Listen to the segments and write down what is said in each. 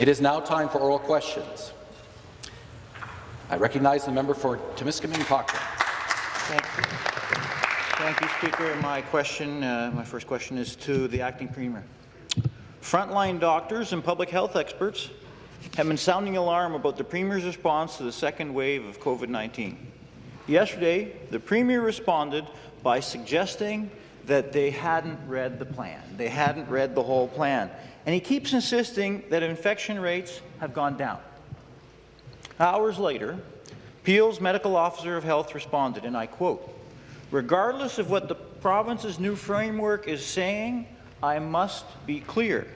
It is now time for oral questions. I recognize the member for Timiskaming Cochrane. Thank you. Thank you, Speaker. My question, uh, my first question is to the acting premier. Frontline doctors and public health experts have been sounding alarm about the Premier's response to the second wave of COVID-19. Yesterday, the Premier responded by suggesting that they hadn't read the plan. They hadn't read the whole plan. And he keeps insisting that infection rates have gone down. Hours later, Peel's medical officer of health responded, and I quote, regardless of what the province's new framework is saying, I must be clear.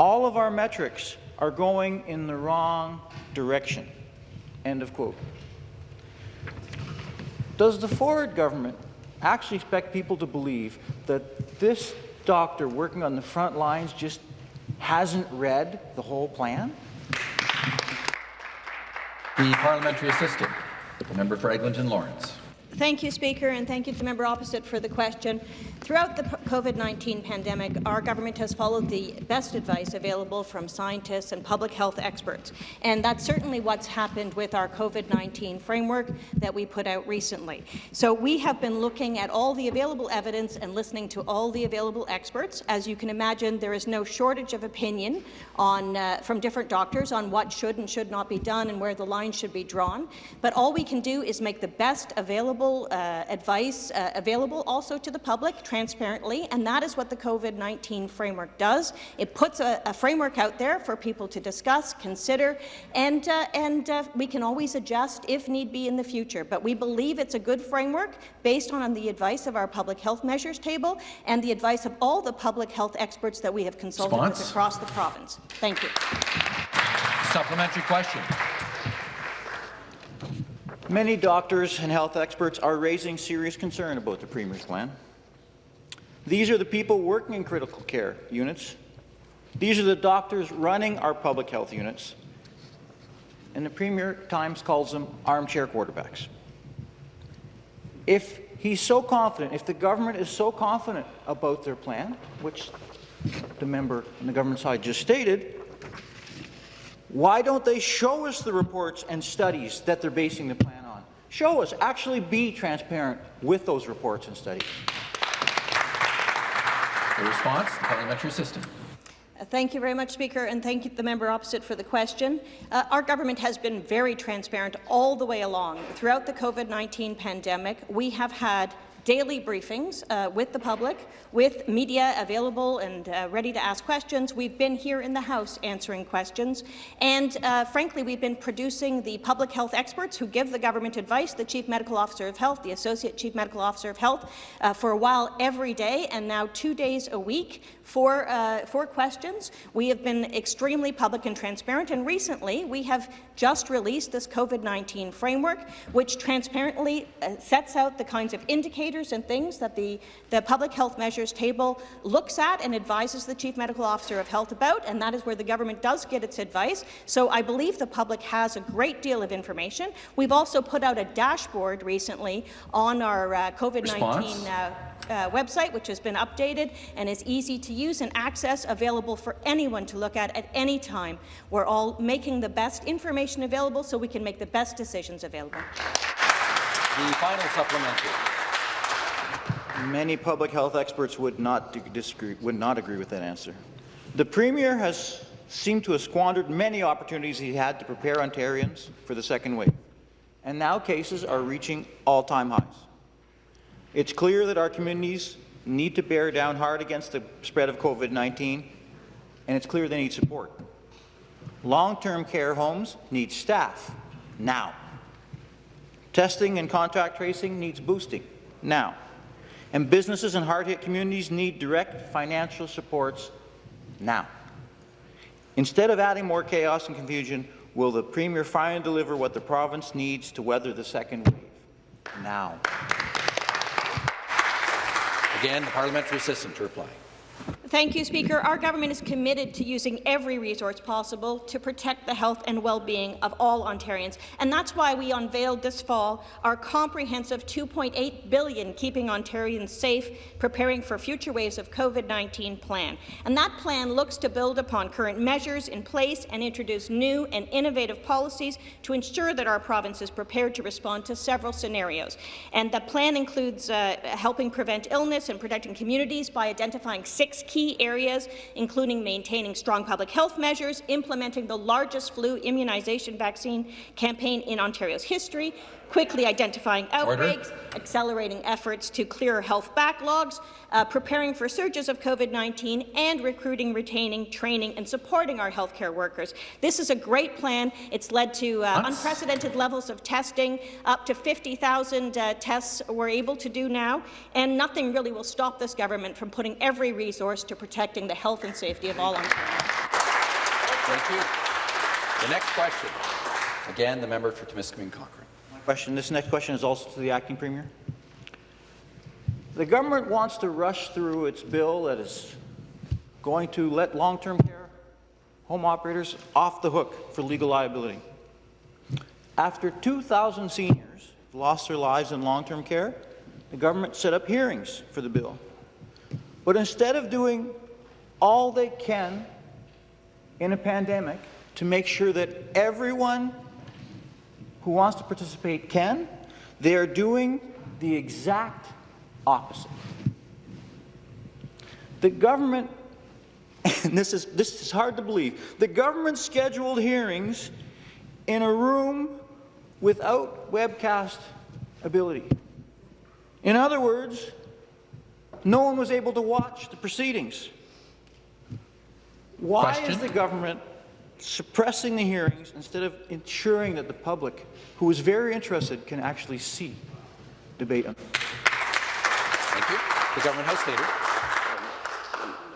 All of our metrics are going in the wrong direction. End of quote. Does the Ford government actually expect people to believe that this doctor working on the front lines just hasn't read the whole plan? The parliamentary assistant, the member for Eglinton Lawrence. Thank you, Speaker, and thank you to the member opposite for the question. Throughout the COVID-19 pandemic, our government has followed the best advice available from scientists and public health experts, and that's certainly what's happened with our COVID-19 framework that we put out recently. So we have been looking at all the available evidence and listening to all the available experts. As you can imagine, there is no shortage of opinion on, uh, from different doctors on what should and should not be done and where the line should be drawn, but all we can do is make the best available uh, advice uh, available also to the public transparently, and that is what the COVID-19 framework does. It puts a, a, framework out there for people to discuss, consider, and, uh, and uh, we can always adjust if need be in the future. But we believe it's a good framework based on the advice of our public health measures table and the advice of all the public health experts that we have consulted across the province. Thank you. Supplementary question. Many doctors and health experts are raising serious concern about the Premier's plan. These are the people working in critical care units. These are the doctors running our public health units. And the Premier Times calls them armchair quarterbacks. If he's so confident, if the government is so confident about their plan, which the member on the government side just stated, why don't they show us the reports and studies that they're basing the plan? Show us. Actually be transparent with those reports and studies. The response, the parliamentary system. Uh, thank you very much, Speaker, and thank you the member opposite for the question. Uh, our government has been very transparent all the way along. Throughout the COVID-19 pandemic, we have had daily briefings uh, with the public, with media available and uh, ready to ask questions. We've been here in the House answering questions. And uh, frankly, we've been producing the public health experts who give the government advice, the Chief Medical Officer of Health, the Associate Chief Medical Officer of Health, uh, for a while every day and now two days a week for, uh, for questions. We have been extremely public and transparent, and recently we have just released this COVID-19 framework, which transparently uh, sets out the kinds of indicators and things that the, the Public Health Measures Table looks at and advises the Chief Medical Officer of Health about, and that is where the government does get its advice. So I believe the public has a great deal of information. We've also put out a dashboard recently on our uh, COVID-19 uh, uh, website, which has been updated and is easy to use and access, available for anyone to look at at any time. We're all making the best information available so we can make the best decisions available. The final supplementary. Many public health experts would not disagree, would not agree with that answer. The Premier has seemed to have squandered many opportunities he had to prepare Ontarians for the second wave, and now cases are reaching all-time highs. It's clear that our communities need to bear down hard against the spread of COVID-19, and it's clear they need support. Long-term care homes need staff now. Testing and contact tracing needs boosting now. And businesses in hard-hit communities need direct financial supports now. Instead of adding more chaos and confusion, will the Premier finally deliver what the province needs to weather the second wave? Now. Again, the parliamentary assistant to reply. Thank you, Speaker. Our government is committed to using every resource possible to protect the health and well-being of all Ontarians, and that's why we unveiled this fall our comprehensive 2.8 billion Keeping Ontarians Safe, Preparing for Future Waves of COVID-19 plan. And that plan looks to build upon current measures in place and introduce new and innovative policies to ensure that our province is prepared to respond to several scenarios. And the plan includes uh, helping prevent illness and protecting communities by identifying six key areas, including maintaining strong public health measures, implementing the largest flu immunization vaccine campaign in Ontario's history, quickly identifying outbreaks, accelerating efforts to clear health backlogs, uh, preparing for surges of COVID-19, and recruiting, retaining, training, and supporting our healthcare workers. This is a great plan. It's led to uh, unprecedented levels of testing. Up to 50,000 uh, tests we're able to do now, and nothing really will stop this government from putting every resource to protecting the health and safety of all Ontarians. Thank you. The next question. Again, the member for Timiskaming Cochrane. Question. This next question is also to the acting premier. The government wants to rush through its bill that is going to let long-term care home operators off the hook for legal liability. After 2,000 seniors lost their lives in long-term care, the government set up hearings for the bill. But instead of doing all they can in a pandemic to make sure that everyone who wants to participate can, they are doing the exact opposite. The government, and this is, this is hard to believe, the government scheduled hearings in a room without webcast ability. In other words, no one was able to watch the proceedings. Why Question? is the government suppressing the hearings instead of ensuring that the public, who is very interested, can actually see debate? Thank you. The Government House Leader.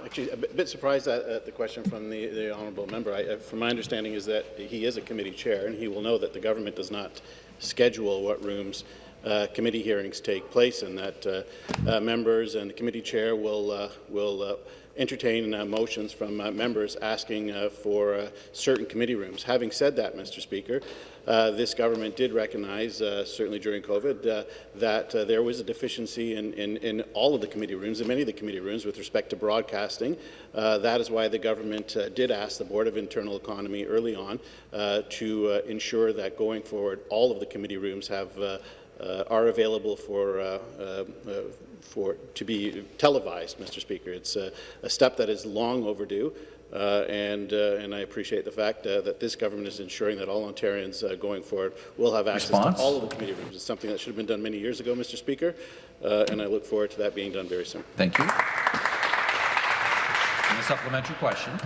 Actually, a bit surprised at, the question from the, the honourable member. I, from my understanding is that he is a committee chair, and he will know that the government does not schedule what rooms uh, committee hearings take place, and that uh, uh, members and the committee chair will uh, will uh, entertain uh, motions from uh, members asking uh, for certain committee rooms. Having said that, Mr. Speaker, this government did recognize, certainly during COVID, that there was a deficiency in, in, in all of the committee rooms, in many of the committee rooms, with respect to broadcasting. That is why the government did ask the Board of Internal Economy early on to ensure that going forward, all of the committee rooms have uh, are available for, uh, uh, for to be televised, Mr. Speaker. It's uh, a step that is long overdue. Uh, and, uh, and I appreciate the fact uh, that this government is ensuring that all Ontarians uh, going forward will have access Response? to all of the committee rooms. It's something that should have been done many years ago, Mr. Speaker, uh, and I look forward to that being done very soon. Thank you. And the supplementary question.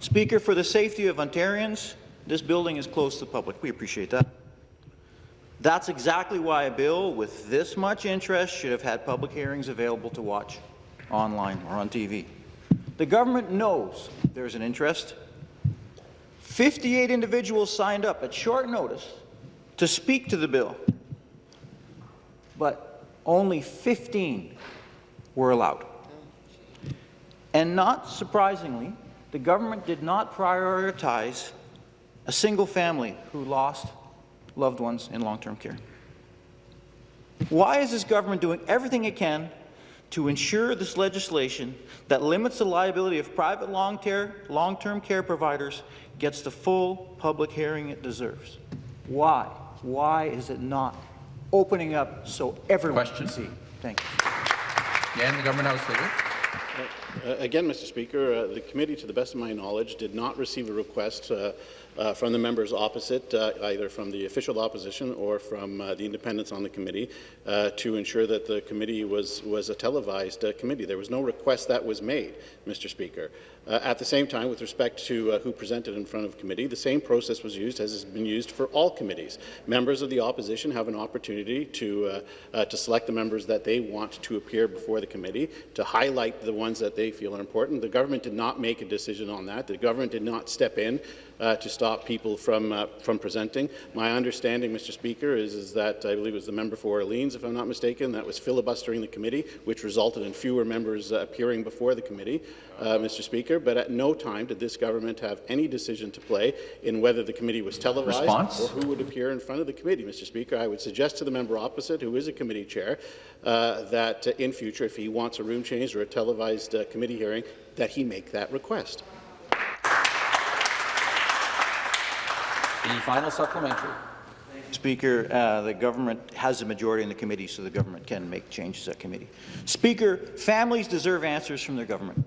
Speaker, for the safety of Ontarians, this building is closed to the public. We appreciate that. That's exactly why a bill with this much interest should have had public hearings available to watch online or on TV. The government knows there's an interest. 58 individuals signed up at short notice to speak to the bill, but only 15 were allowed. And not surprisingly, the government did not prioritize a single family who lost loved ones in long-term care. Why is this government doing everything it can to ensure this legislation that limits the liability of private long-term long care providers gets the full public hearing it deserves? Why? Why is it not opening up so everyone Question? can see? Thank you. Again, the Government House Leader. Uh, Again, Mr. Speaker, uh, the committee, to the best of my knowledge, did not receive a request uh, uh, from the members opposite, uh, either from the official opposition or from uh, the independents on the committee, uh, to ensure that the committee was, was a televised uh, committee. There was no request that was made, Mr. Speaker. Uh, at the same time, with respect to uh, who presented in front of committee, the same process was used as has been used for all committees. Members of the opposition have an opportunity to, uh, uh, to select the members that they want to appear before the committee, to highlight the ones that they feel are important. The government did not make a decision on that. The government did not step in uh, to stop people from uh, from presenting. My understanding, Mr. Speaker, is, is that I believe it was the member for Orleans, if I'm not mistaken, that was filibustering the committee, which resulted in fewer members appearing before the committee, uh, Mr. Speaker. But at no time did this government have any decision to play in whether the committee was televised Response? or who would appear in front of the committee, Mr. Speaker. I would suggest to the member opposite, who is a committee chair, uh, that uh, in future, if he wants a room change or a televised uh, committee hearing, that he make that request. The final supplementary. Speaker, uh, the government has a majority in the committee, so the government can make changes at committee. Speaker, families deserve answers from their government.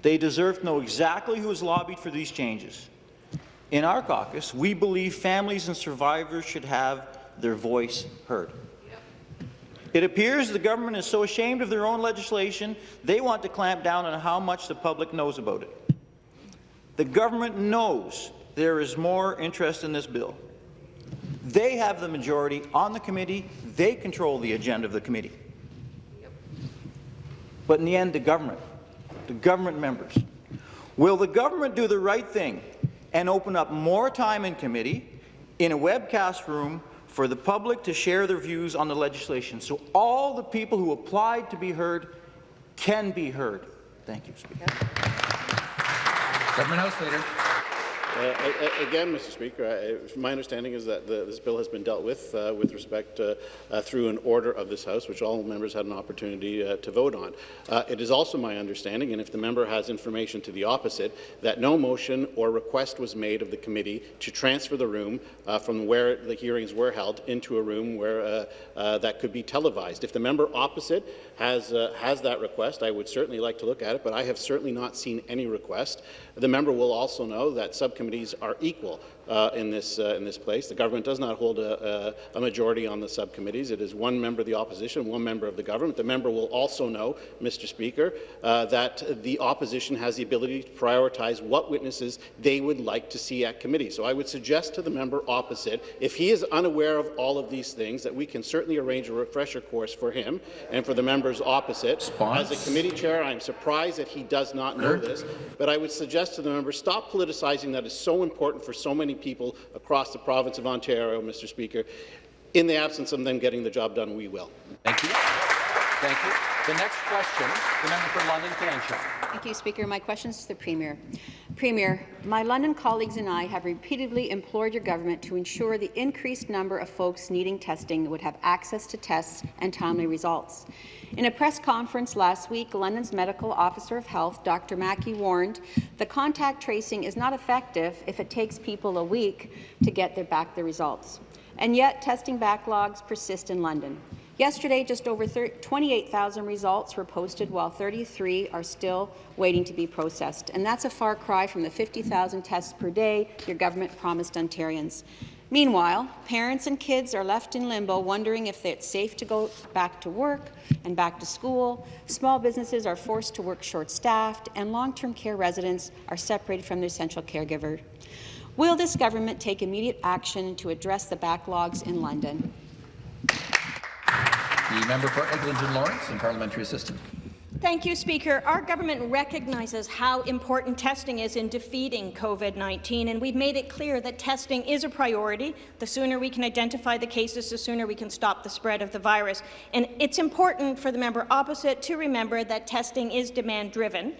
They deserve to know exactly who has lobbied for these changes. In our caucus, we believe families and survivors should have their voice heard. It appears the government is so ashamed of their own legislation, they want to clamp down on how much the public knows about it. The government knows there is more interest in this bill. They have the majority on the committee. They control the agenda of the committee. But in the end, the government, the government members, will the government do the right thing and open up more time in committee in a webcast room for the public to share their views on the legislation so all the people who applied to be heard can be heard? Thank you, Speaker. Government House Leader. Uh, Again, Mr. Speaker, I- my understanding is that the- this bill has been dealt with uh, with respect uh, uh, through an order of this House, which all members had an opportunity uh, to vote on. Uh, It is also my understanding, and if the member has information to the opposite, that no motion or request was made of the committee to transfer the room from where the hearings were held into a room where that could be televised. If the member opposite has has that request, I would certainly like to look at it, but I have certainly not seen any request. The member will also know that subcommittees are equal uh, in this uh, in this place. The government does not hold a, a, a majority on the subcommittees. It is one member of the opposition, one member of the government. The member will also know, Mr. Speaker, uh, that the opposition has the ability to prioritize what witnesses they would like to see at committee. So I would suggest to the member opposite, if he is unaware of all of these things, that we can certainly arrange a refresher course for him and for the members opposite. Response? As a committee chair, I'm surprised that he does not know this, but I would suggest to the member, stop politicizing that is so important for so many people across the province of Ontario, Mr. Speaker. In the absence of them getting the job done, we will. Thank you. Thank you. The next question, the member for London Fanshawe. Thank you, Speaker. My question is to the Premier. Premier, my London colleagues and I have repeatedly implored your government to ensure the increased number of folks needing testing would have access to tests and timely results. In a press conference last week, London's Medical Officer of Health, Dr. Mackie, warned the contact tracing is not effective if it takes people a week to get their back the results. And yet, testing backlogs persist in London. Yesterday, just over 28,000 results were posted, while 33 are still waiting to be processed. And that's a far cry from the 50,000 tests per day your government promised Ontarians. Meanwhile, parents and kids are left in limbo, wondering if it's safe to go back to work and back to school. Small businesses are forced to work short-staffed, and long-term care residents are separated from their essential caregiver. Will this government take immediate action to address the backlogs in London? The member for Eglinton Lawrence and parliamentary assistant. Thank you, Speaker. Our government recognizes how important testing is in defeating COVID-19, and we've made it clear that testing is a priority. The sooner we can identify the cases, the sooner we can stop the spread of the virus. And it's important for the member opposite to remember that testing is demand-driven.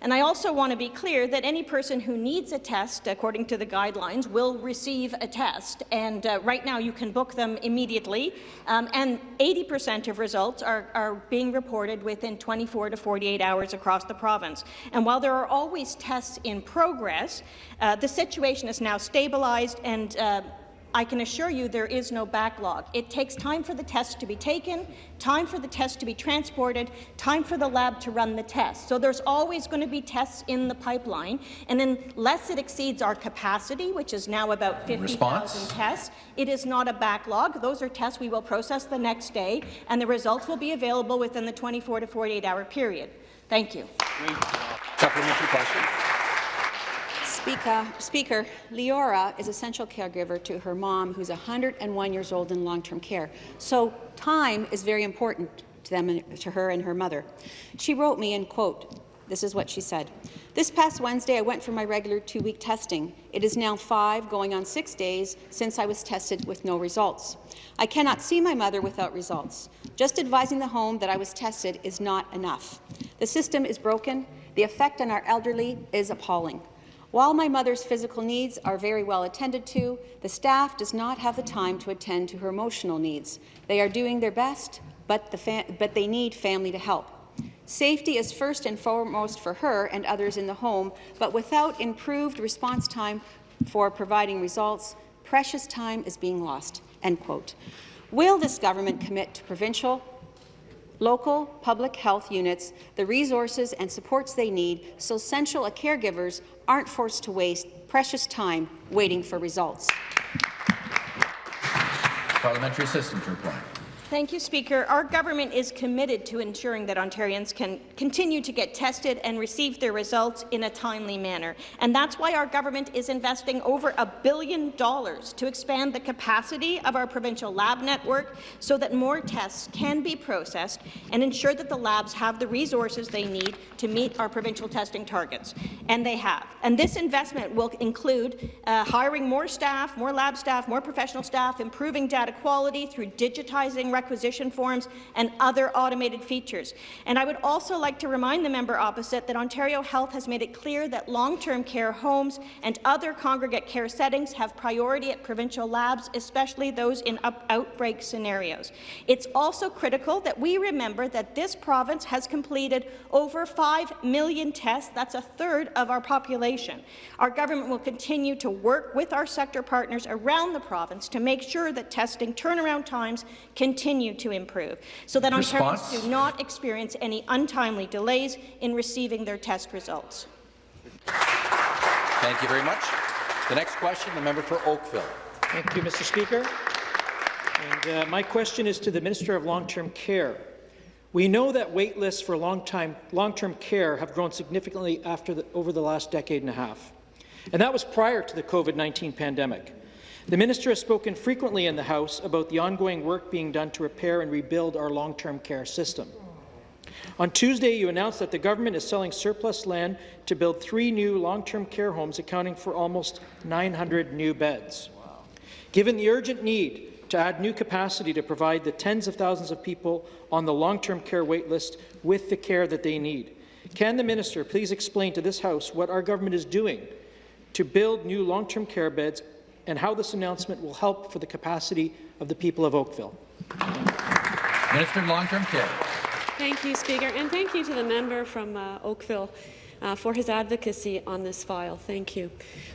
And I also want to be clear that any person who needs a test, according to the guidelines, will receive a test. And uh, right now, you can book them immediately. Um, and 80% of results are, are being reported within 24 to 48 hours across the province. And while there are always tests in progress, uh, the situation is now stabilized and uh, I can assure you there is no backlog. It takes time for the test to be taken, time for the test to be transported, time for the lab to run the test. So there's always going to be tests in the pipeline, and unless it exceeds our capacity, which is now about 50,000 Response? tests, it is not a backlog. Those are tests we will process the next day, and the results will be available within the 24 to 48-hour period. Thank you. Supplementary question. Speaker, Speaker, Leora is essential caregiver to her mom, who's 101 years old in long-term care. So time is very important to them, and to her and her mother. She wrote me, and quote, This is what she said. This past Wednesday, I went for my regular two-week testing. It is now five, going on six days, since I was tested with no results. I cannot see my mother without results. Just advising the home that I was tested is not enough. The system is broken. The effect on our elderly is appalling. While my mother's physical needs are very well attended to, the staff does not have the time to attend to her emotional needs. They are doing their best, but, the but they need family to help. Safety is first and foremost for her and others in the home, but without improved response time for providing results, precious time is being lost. End quote. Will this government commit to provincial, local public health units the resources and supports they need so essential caregivers aren't forced to waste precious time waiting for results? Parliamentary assistant to reply. Thank you, Speaker. Our government is committed to ensuring that Ontarians can continue to get tested and receive their results in a timely manner. And that's why our government is investing over a billion dollars to expand the capacity of our provincial lab network so that more tests can be processed and ensure that the labs have the resources they need to meet our provincial testing targets. And they have. And this investment will include uh, hiring more staff, more lab staff, more professional staff, improving data quality through digitizing requisition forms, and other automated features. And I would also like to remind the member opposite that Ontario Health has made it clear that long-term care homes and other congregate care settings have priority at provincial labs, especially those in outbreak scenarios. It's also critical that we remember that this province has completed over 5 million tests. That's a third of our population. Our government will continue to work with our sector partners around the province to make sure that testing turnaround times continue continue to improve so that Response? Ontarians do not experience any untimely delays in receiving their test results. Thank you very much. The next question, the member for Oakville. Thank you, Mr. Speaker. And uh, my question is to the Minister of Long-Term Care. We know that wait lists for long-term long care have grown significantly after the, over the last decade and a half. And that was prior to the COVID-19 pandemic. The minister has spoken frequently in the House about the ongoing work being done to repair and rebuild our long-term care system. On Tuesday, you announced that the government is selling surplus land to build three new long-term care homes, accounting for almost 900 new beds. Wow. Given the urgent need to add new capacity to provide the tens of thousands of people on the long-term care waitlist with the care that they need, can the minister please explain to this House what our government is doing to build new long-term care beds and how this announcement will help for the capacity of the people of Oakville. Minister of Long-Term Care. Thank you, Speaker, and thank you to the member from uh, Oakville uh, for his advocacy on this file. Thank you.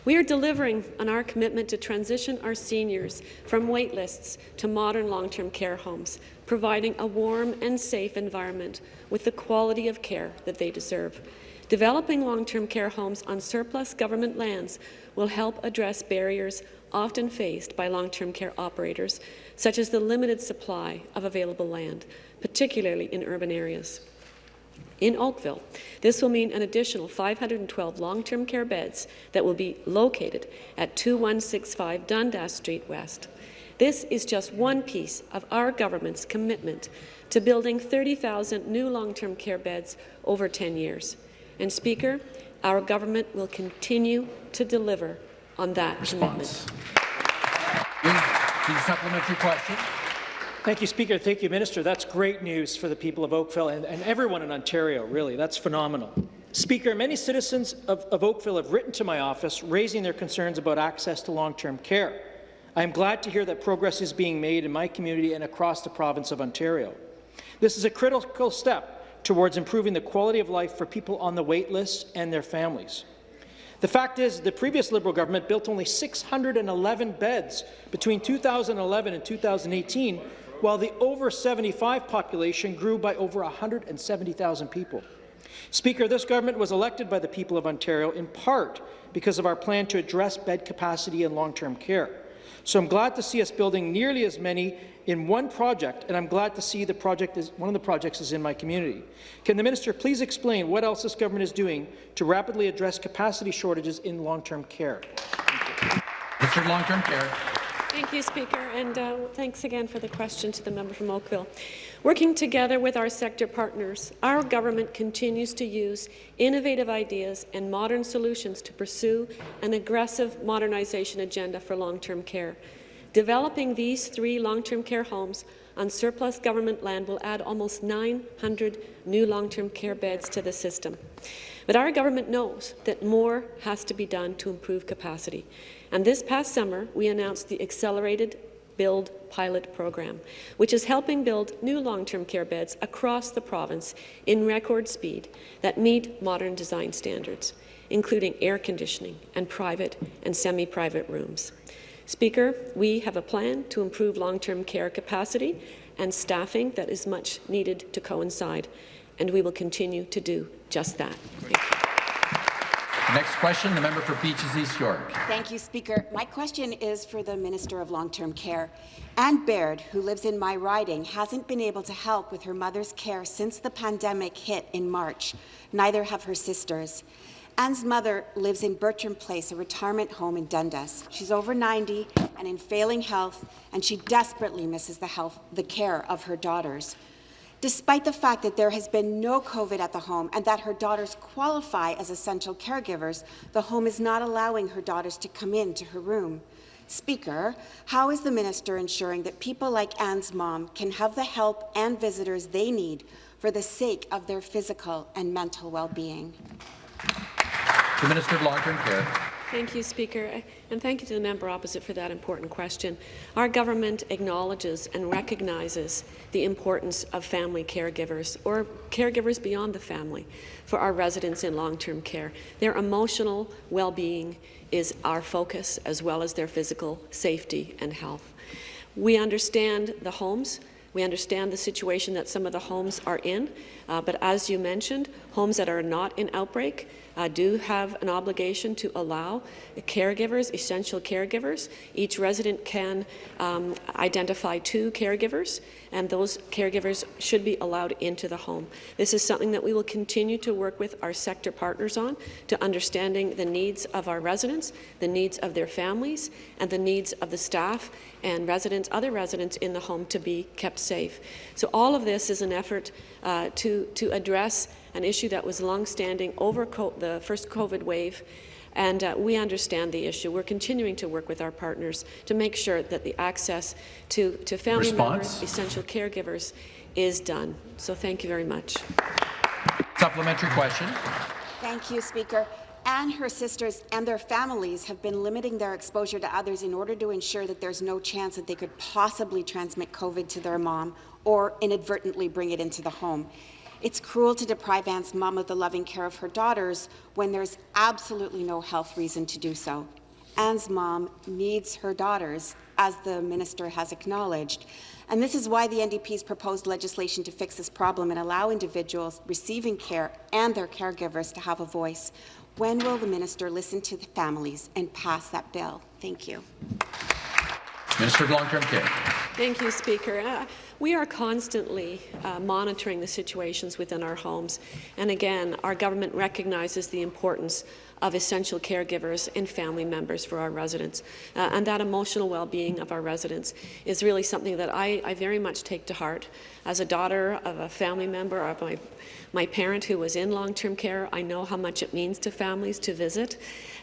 We are delivering on our commitment to transition our seniors from wait lists to modern long-term care homes, providing a warm and safe environment with the quality of care that they deserve. Developing long-term care homes on surplus government lands will help address barriers often faced by long-term care operators, such as the limited supply of available land, particularly in urban areas. In Oakville, this will mean an additional 512 long-term care beds that will be located at 2165 Dundas Street West. This is just one piece of our government's commitment to building 30,000 new long-term care beds over 10 years. And Speaker, our government will continue to deliver on that Response. commitment. supplementary question. Thank you, Speaker. Thank you, Minister. That's great news for the people of Oakville and, and everyone in Ontario, really. That's phenomenal. Speaker, many citizens of, of Oakville have written to my office raising their concerns about access to long-term care. I am glad to hear that progress is being made in my community and across the province of Ontario. This is a critical step towards improving the quality of life for people on the wait list and their families. The fact is, the previous Liberal government built only 611 beds between 2011 and 2018, while the over 75 population grew by over 170,000 people. Speaker, this government was elected by the people of Ontario in part because of our plan to address bed capacity in long-term care. So I'm glad to see us building nearly as many in one project, and I'm glad to see the project is one of the projects is in my community. Can the minister please explain what else this government is doing to rapidly address capacity shortages in long-term care? Mr. Long-Term Care. Thank you, Speaker, and uh, thanks again for the question to the member from Oakville. Working together with our sector partners, our government continues to use innovative ideas and modern solutions to pursue an aggressive modernization agenda for long-term care. Developing these three long-term care homes on surplus government land will add almost 900 new long-term care beds to the system. But our government knows that more has to be done to improve capacity. And this past summer, we announced the Accelerated Build pilot program, which is helping build new long-term care beds across the province in record speed that meet modern design standards, including air conditioning and private and semi-private rooms. Speaker, we have a plan to improve long-term care capacity and staffing that is much needed to coincide, and we will continue to do just that. Next question, the member for Beaches East York. Thank you, Speaker. My question is for the Minister of Long-Term Care. Anne Baird, who lives in my riding, hasn't been able to help with her mother's care since the pandemic hit in March. Neither have her sisters. Anne's mother lives in Bertram Place, a retirement home in Dundas. She's over 90 and in failing health, and she desperately misses the, health, the care of her daughters. Despite the fact that there has been no COVID at the home and that her daughters qualify as essential caregivers, the home is not allowing her daughters to come into her room. Speaker, how is the minister ensuring that people like Anne's mom can have the help and visitors they need for the sake of their physical and mental well-being? The Minister of Long-Term Care. Thank you, Speaker, and thank you to the member opposite for that important question. Our government acknowledges and recognizes the importance of family caregivers or caregivers beyond the family for our residents in long-term care. Their emotional well-being is our focus as well as their physical safety and health. We understand the homes we understand the situation that some of the homes are in, uh, but as you mentioned, homes that are not in outbreak uh, do have an obligation to allow caregivers, essential caregivers. Each resident can um, identify two caregivers, and those caregivers should be allowed into the home. This is something that we will continue to work with our sector partners on to understanding the needs of our residents, the needs of their families, and the needs of the staff and residents, other residents in the home to be kept safe. So all of this is an effort uh, to, to address an issue that was longstanding over the first COVID wave, and uh, we understand the issue. We're continuing to work with our partners to make sure that the access to, to family Response? members, essential caregivers, is done. So thank you very much. Supplementary question. Thank you, Speaker and her sisters and their families have been limiting their exposure to others in order to ensure that there's no chance that they could possibly transmit COVID to their mom or inadvertently bring it into the home. It's cruel to deprive Anne's mom of the loving care of her daughters when there's absolutely no health reason to do so. Anne's mom needs her daughters, as the minister has acknowledged. And this is why the NDP's proposed legislation to fix this problem and allow individuals receiving care and their caregivers to have a voice. When will the minister listen to the families and pass that bill? Thank you. Minister of Long-Term Care. Thank you, Speaker. Uh, we are constantly uh, monitoring the situations within our homes. And again, our government recognizes the importance of essential caregivers and family members for our residents. Uh, and that emotional well-being of our residents is really something that I, I very much take to heart. As a daughter of a family member of my my parent who was in long-term care, I know how much it means to families to visit,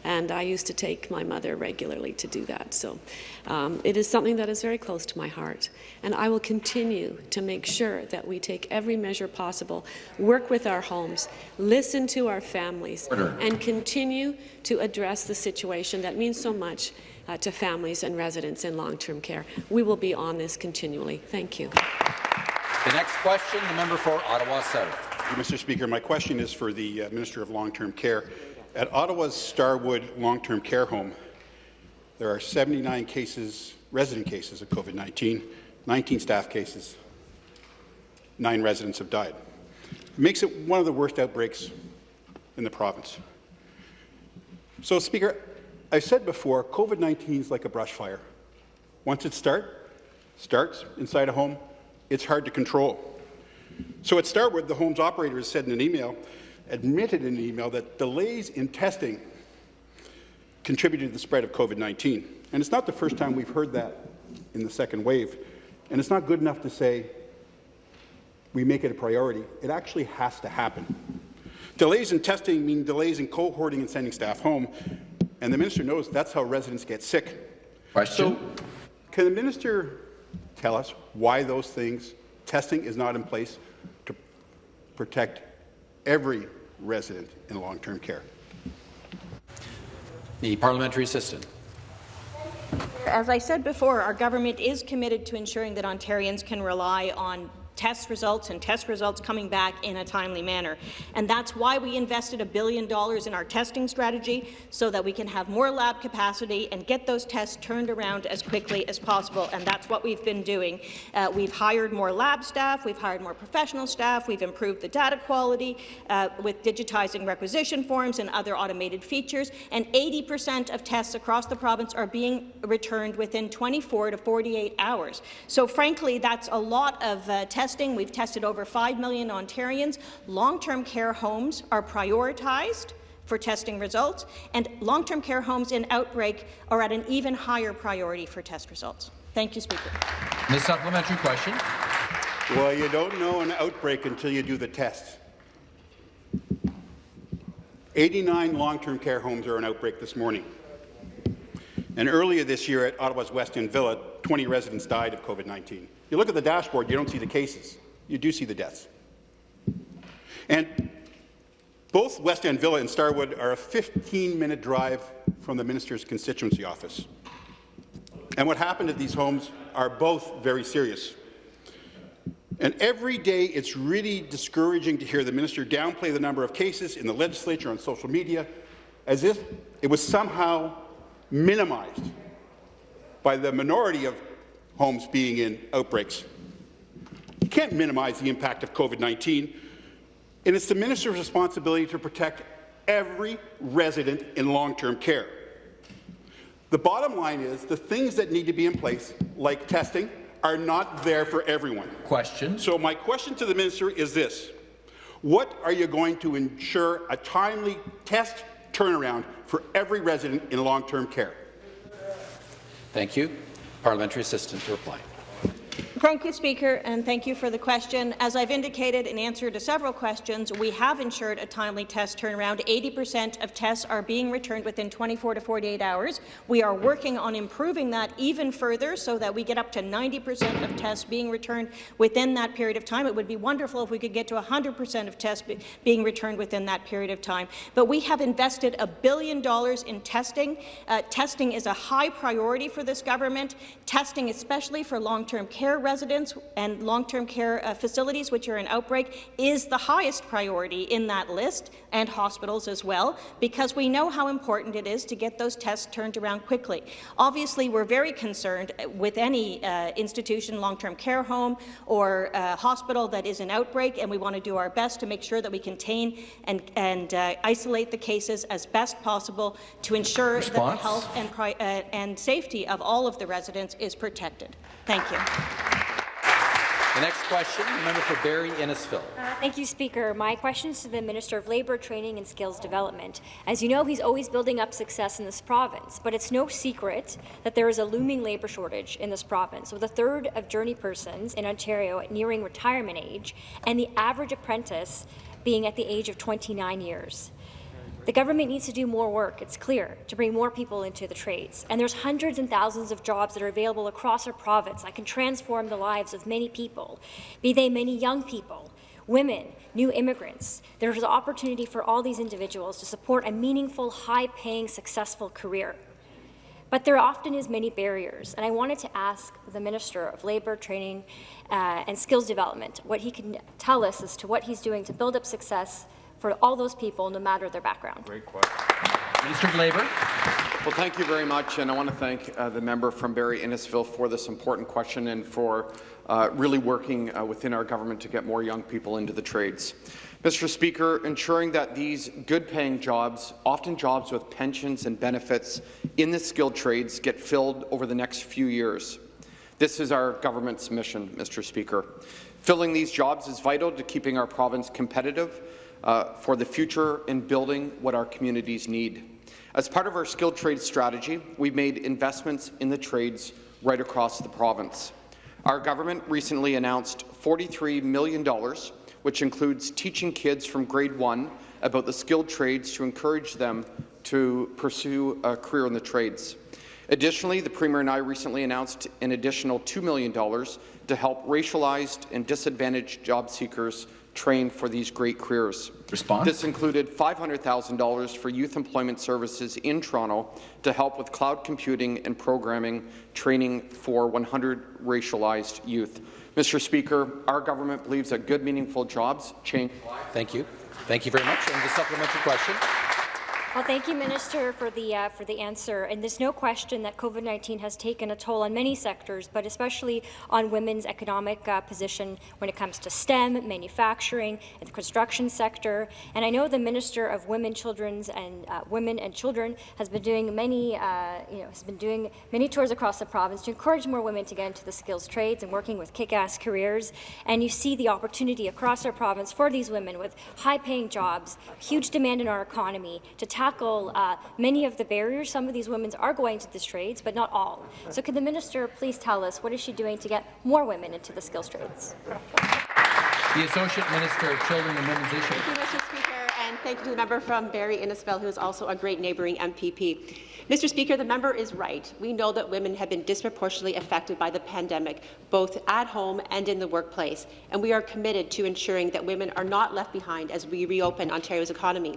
and I used to take my mother regularly to do that. So um, it is something that is very close to my heart, and I will continue to make sure that we take every measure possible, work with our homes, listen to our families, Order. and continue to address the situation that means so much uh, to families and residents in long-term care. We will be on this continually. Thank you. The next question, the member for Ottawa South. Mr. Speaker. My question is for the uh, Minister of Long-Term Care. At Ottawa's Starwood Long-Term Care Home, there are 79 cases, resident cases of COVID-19, 19 staff cases. Nine residents have died. It makes it one of the worst outbreaks in the province. So, Speaker, I've said before, COVID-19 is like a brush fire. Once it starts, starts inside a home, it's hard to control. So at Starwood, the home's operator said in an email, admitted in an email that delays in testing contributed to the spread of COVID-19. And it's not the first time we've heard that in the second wave. And it's not good enough to say we make it a priority. It actually has to happen. Delays in testing mean delays in cohorting and sending staff home, and the minister knows that's how residents get sick. Question. So, can the minister tell us why those things, testing is not in place to protect every resident in long-term care? The parliamentary assistant. As I said before, our government is committed to ensuring that Ontarians can rely on test results and test results coming back in a timely manner. And that's why we invested a billion dollars in our testing strategy so that we can have more lab capacity and get those tests turned around as quickly as possible. And that's what we've been doing. Uh, we've hired more lab staff, we've hired more professional staff, we've improved the data quality uh, with digitizing requisition forms and other automated features, and 80% of tests across the province are being returned within 24 to 48 hours. So frankly, that's a lot of uh, testing. We've tested over 5 million Ontarians. Long-term care homes are prioritized for testing results, and long-term care homes in outbreak are at an even higher priority for test results. Thank you, Speaker. The supplementary question. Well, you don't know an outbreak until you do the tests. 89 long-term care homes are in outbreak this morning. And earlier this year at Ottawa's West End Villa, 20 residents died of COVID-19. You look at the dashboard, you don't see the cases. You do see the deaths. And both West End Villa and Starwood are a 15-minute drive from the minister's constituency office. And what happened at these homes are both very serious. And every day, it's really discouraging to hear the minister downplay the number of cases in the legislature on social media as if it was somehow minimized by the minority of homes being in outbreaks. You can't minimize the impact of COVID-19, and it's the minister's responsibility to protect every resident in long-term care. The bottom line is the things that need to be in place, like testing, are not there for everyone. Question. So my question to the minister is this. What are you going to ensure a timely test turnaround for every resident in long-term care? Thank you. Parliamentary assistant to reply. Thank you, Speaker, and thank you for the question. As I've indicated in answer to several questions, we have ensured a timely test turnaround. 80% of tests are being returned within 24 to 48 hours. We are working on improving that even further so that we get up to 90% of tests being returned within that period of time. It would be wonderful if we could get to 100% of tests be being returned within that period of time. But we have invested a billion dollars in testing. Uh, testing is a high priority for this government. Testing, especially for long-term care residents and long-term care uh, facilities which are in outbreak is the highest priority in that list, and hospitals as well, because we know how important it is to get those tests turned around quickly. Obviously, we're very concerned with any uh, institution, long-term care home or uh, hospital that is in outbreak, and we want to do our best to make sure that we contain and, and uh, isolate the cases as best possible to ensure Response? that the health and, uh, and safety of all of the residents is protected. Thank you. The next question, member for Barrie Innisfil. Uh, thank you, Speaker. My question is to the Minister of Labour, Training and Skills Development. As you know, he's always building up success in this province, but it's no secret that there is a looming labour shortage in this province, with a third of journey persons in Ontario nearing retirement age, and the average apprentice being at the age of 29 years. The government needs to do more work, it's clear, to bring more people into the trades. And there's hundreds and thousands of jobs that are available across our province that can transform the lives of many people, be they many young people, women, new immigrants. There's an opportunity for all these individuals to support a meaningful, high-paying, successful career. But there often is many barriers, and I wanted to ask the Minister of Labour, Training uh, and Skills Development what he can tell us as to what he's doing to build up success for all those people, no matter their background. Great question. Minister of Labour. Well, thank you very much, and I want to thank uh, the member from Barrie Innisfil for this important question and for uh, really working uh, within our government to get more young people into the trades. Mr. Speaker, ensuring that these good-paying jobs, often jobs with pensions and benefits in the skilled trades, get filled over the next few years. This is our government's mission, Mr. Speaker. Filling these jobs is vital to keeping our province competitive uh, for the future and building what our communities need. As part of our skilled trades strategy, we've made investments in the trades right across the province. Our government recently announced $43 million, which includes teaching kids from grade one about the skilled trades to encourage them to pursue a career in the trades. Additionally, the Premier and I recently announced an additional $2 million to help racialized and disadvantaged job seekers train for these great careers. Response? This included $500,000 for youth employment services in Toronto to help with cloud computing and programming training for 100 racialized youth. Mr. Speaker, our government believes that good, meaningful jobs change lives. Thank you. Thank you very much. And the supplementary question. Well, thank you, Minister, for the uh, for the answer. And there's no question that COVID-19 has taken a toll on many sectors, but especially on women's economic uh, position when it comes to STEM, manufacturing, and the construction sector. And I know the Minister of Women, Children's, and uh, Women and Children has been doing many, uh, you know, has been doing many tours across the province to encourage more women to get into the skills trades and working with kick-ass careers. And you see the opportunity across our province for these women with high-paying jobs, huge demand in our economy to tackle uh, many of the barriers. Some of these women are going to these trades, but not all. So could the minister please tell us what is she doing to get more women into the skills trades? The Associate Minister of Children and Women's Issues. Thank you, Mr. Speaker, and thank you to the member from Barrie Innisfil, who is also a great neighbouring MPP. Mr. Speaker, the member is right. We know that women have been disproportionately affected by the pandemic, both at home and in the workplace, and we are committed to ensuring that women are not left behind as we reopen Ontario's economy.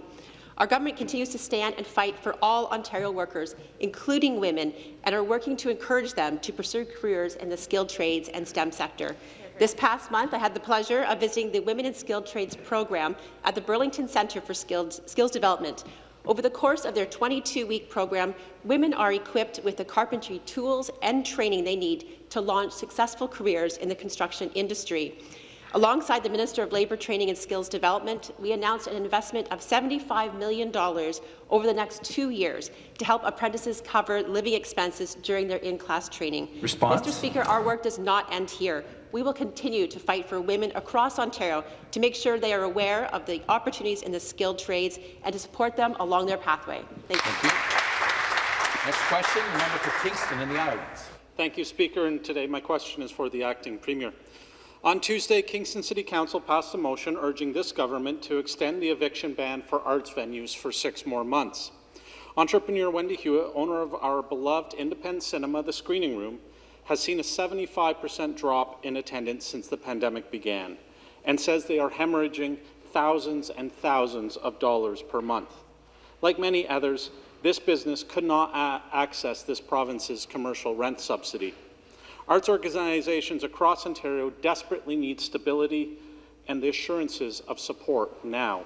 Our government continues to stand and fight for all Ontario workers, including women, and are working to encourage them to pursue careers in the skilled trades and STEM sector. This past month, I had the pleasure of visiting the Women in Skilled Trades program at the Burlington Centre for Skilled, Skills Development. Over the course of their 22-week program, women are equipped with the carpentry tools and training they need to launch successful careers in the construction industry. Alongside the Minister of Labour Training and Skills Development, we announced an investment of $75 million over the next two years to help apprentices cover living expenses during their in-class training. Response? Mr. Speaker, our work does not end here. We will continue to fight for women across Ontario to make sure they are aware of the opportunities in the skilled trades and to support them along their pathway. Thank you. Thank you. Next question, the member for Kingston and the Islands. Thank you, Speaker. And today my question is for the Acting Premier. On Tuesday, Kingston City Council passed a motion urging this government to extend the eviction ban for arts venues for six more months. Entrepreneur Wendy Hewitt, owner of our beloved independent cinema, The Screening Room, has seen a 75% drop in attendance since the pandemic began and says they are hemorrhaging thousands and thousands of dollars per month. Like many others, this business could not access this province's commercial rent subsidy. Arts organizations across Ontario desperately need stability and the assurances of support now.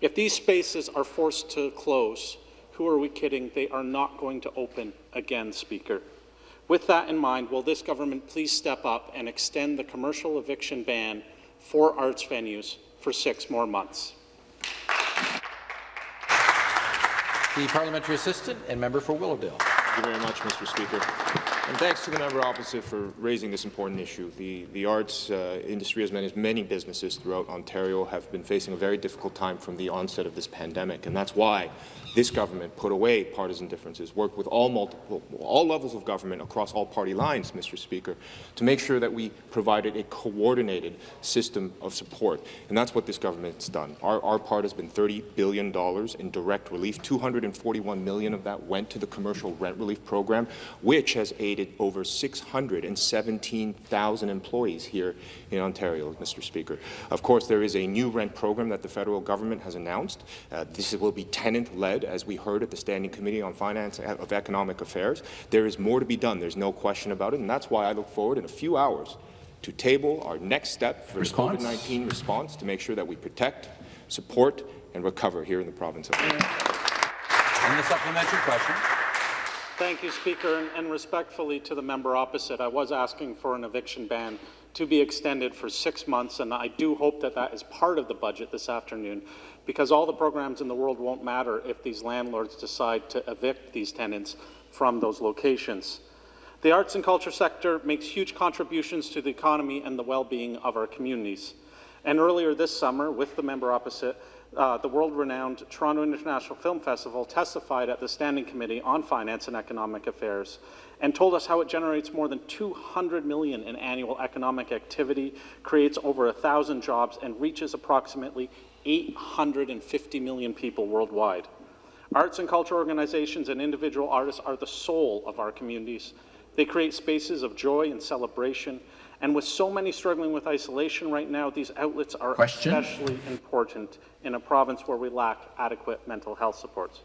If these spaces are forced to close, who are we kidding? They are not going to open again, Speaker. With that in mind, will this government please step up and extend the commercial eviction ban for arts venues for six more months? The parliamentary assistant and member for Willowdale. Thank you very much, Mr. Speaker. And thanks to the member opposite for raising this important issue. The, the arts uh, industry, as many, as many businesses throughout Ontario, have been facing a very difficult time from the onset of this pandemic, and that's why this government put away partisan differences, worked with all multiple, all levels of government across all party lines, Mr. Speaker, to make sure that we provided a coordinated system of support. And that's what this government's done. Our, our part has been $30 billion in direct relief. 241 million of that went to the commercial rent relief program, which has aided over 617,000 employees here in Ontario, Mr. Speaker. Of course, there is a new rent program that the federal government has announced. Uh, this will be tenant-led as we heard at the Standing Committee on Finance uh, of Economic Affairs. There is more to be done. There's no question about it, and that's why I look forward in a few hours to table our next step for response? the COVID-19 response to make sure that we protect, support, and recover here in the province of Ontario. And the supplementary question. Thank you, Speaker, and, and respectfully to the member opposite, I was asking for an eviction ban to be extended for six months, and I do hope that that is part of the budget this afternoon because all the programs in the world won't matter if these landlords decide to evict these tenants from those locations. The arts and culture sector makes huge contributions to the economy and the well-being of our communities. And earlier this summer, with the member opposite, uh, the world-renowned Toronto International Film Festival, testified at the Standing Committee on Finance and Economic Affairs and told us how it generates more than 200 million in annual economic activity, creates over 1,000 jobs, and reaches approximately 850 million people worldwide. Arts and culture organizations and individual artists are the soul of our communities. They create spaces of joy and celebration, and with so many struggling with isolation right now, these outlets are Question? especially important in a province where we lack adequate mental health supports.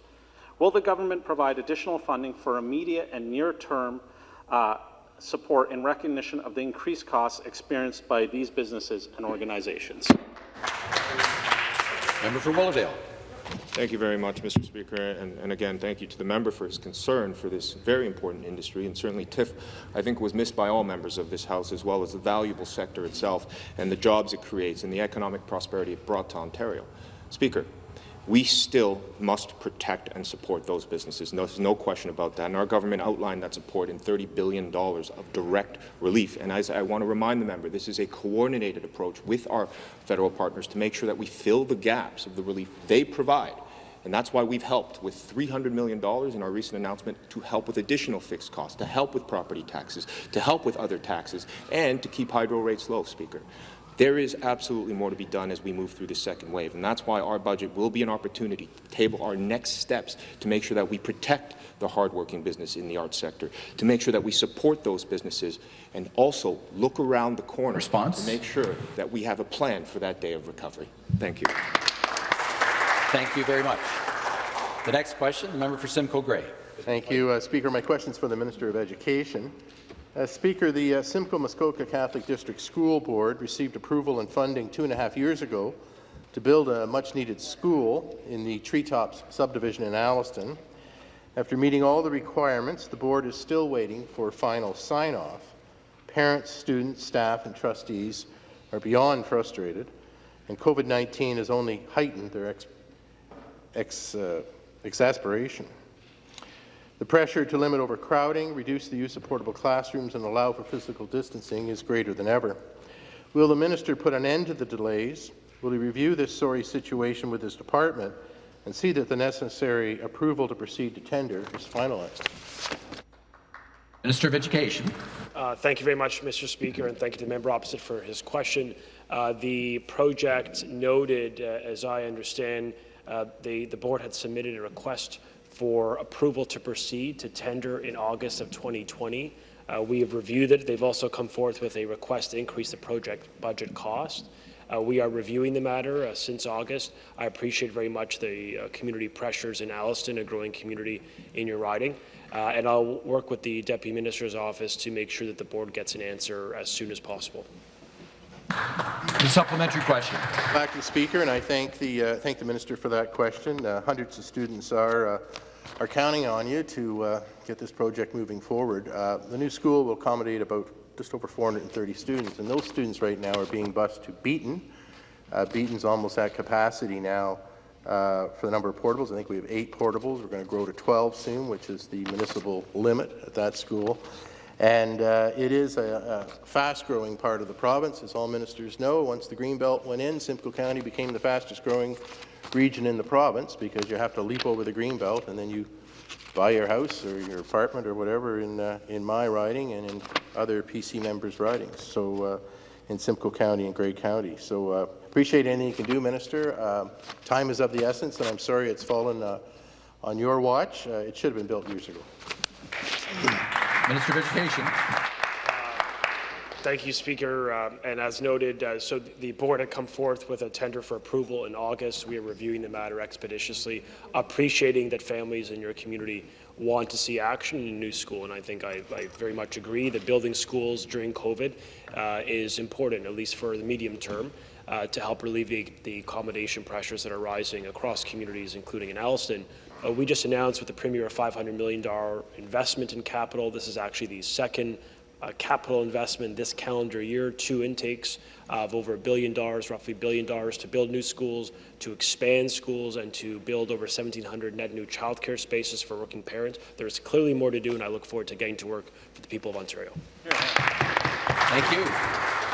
Will the government provide additional funding for immediate and near-term uh, support in recognition of the increased costs experienced by these businesses and organizations? Member for Willowdale. Thank you very much, Mr. Speaker, and, and, again, thank you to the member for his concern for this very important industry, and certainly TIFF, I think, was missed by all members of this House, as well as the valuable sector itself and the jobs it creates and the economic prosperity it brought to Ontario. Speaker, we still must protect and support those businesses. No, there's no question about that. And our government outlined that support in $30 billion of direct relief. And as I want to remind the member, this is a coordinated approach with our federal partners to make sure that we fill the gaps of the relief they provide. And that's why we've helped with $300 million in our recent announcement to help with additional fixed costs, to help with property taxes, to help with other taxes, and to keep hydro rates low, Speaker. There is absolutely more to be done as we move through the second wave, and that's why our budget will be an opportunity to table our next steps to make sure that we protect the hardworking business in the arts sector, to make sure that we support those businesses, and also look around the corner Response? to make sure that we have a plan for that day of recovery. Thank you. Thank you very much. The next question, the member for Simcoe Grey. Thank you, uh, Speaker. My question is for the Minister of Education. Uh, Speaker, the uh, Simcoe-Muskoka Catholic District School Board received approval and funding two and a half years ago to build a much-needed school in the Treetops subdivision in Alliston. After meeting all the requirements, the board is still waiting for final sign-off. Parents, students, staff, and trustees are beyond frustrated, and COVID-19 has only heightened their ex ex uh, exasperation. The pressure to limit overcrowding, reduce the use of portable classrooms, and allow for physical distancing is greater than ever. Will the minister put an end to the delays? Will he review this sorry situation with his department and see that the necessary approval to proceed to tender is finalized? Minister of Education. Uh, thank you very much, Mr. Speaker, and thank you to the member opposite for his question. Uh, the project noted, uh, as I understand, uh, the, the board had submitted a request for approval to proceed to tender in August of 2020. Uh, we have reviewed it. They've also come forth with a request to increase the project budget cost. Uh, we are reviewing the matter uh, since August. I appreciate very much the uh, community pressures in Alliston, a growing community in your riding. Uh, and I'll work with the Deputy Minister's office to make sure that the board gets an answer as soon as possible. The supplementary question. Back to the Speaker, and I thank the uh, thank the Minister for that question. Uh, hundreds of students are uh, are counting on you to uh, get this project moving forward. Uh, the new school will accommodate about just over 430 students, and those students right now are being bused to Beeton. Uh, Beeton's almost at capacity now uh, for the number of portables. I think we have eight portables. We're going to grow to 12 soon, which is the municipal limit at that school. And uh, it is a, a fast-growing part of the province, as all ministers know. Once the Greenbelt went in, Simcoe County became the fastest-growing region in the province because you have to leap over the Greenbelt and then you buy your house or your apartment or whatever in, uh, in my riding and in other PC members' ridings, so uh, in Simcoe County and Grey County. So uh, appreciate anything you can do, Minister. Uh, time is of the essence, and I'm sorry it's fallen uh, on your watch. Uh, it should have been built years ago. Minister of Education. Thank you, Speaker. Uh, and as noted, uh, so the board had come forth with a tender for approval in August. We are reviewing the matter expeditiously, appreciating that families in your community want to see action in a new school. And I think I, I very much agree that building schools during COVID uh, is important, at least for the medium term. Uh, to help alleviate the accommodation pressures that are rising across communities, including in Alliston. Uh, we just announced with the Premier a $500 million investment in capital. This is actually the second uh, capital investment this calendar year, two intakes of over a billion dollars, roughly a billion dollars to build new schools, to expand schools, and to build over 1,700 net new childcare spaces for working parents. There's clearly more to do, and I look forward to getting to work for the people of Ontario. Thank you.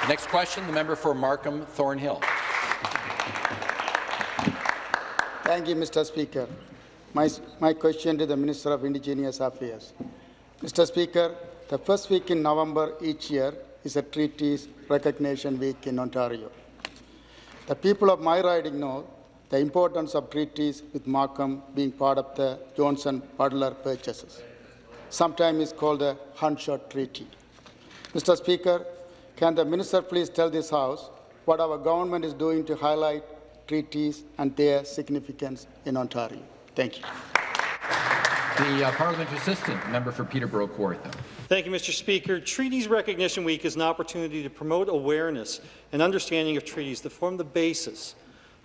Next question, the member for Markham Thornhill. Thank you, Mr. Speaker. My, my question to the Minister of Indigenous Affairs. Mr. Speaker, the first week in November each year is a Treaties Recognition Week in Ontario. The people of my riding know the importance of treaties with Markham being part of the Johnson Butler purchases. Sometimes it's called the Gunshot Treaty. Mr. Speaker, can the minister please tell this House what our government is doing to highlight treaties and their significance in Ontario? Thank you. The uh, parliamentary assistant, member for Peterborough Kawartha. Thank you, Mr. Speaker. Treaties Recognition Week is an opportunity to promote awareness and understanding of treaties that form the basis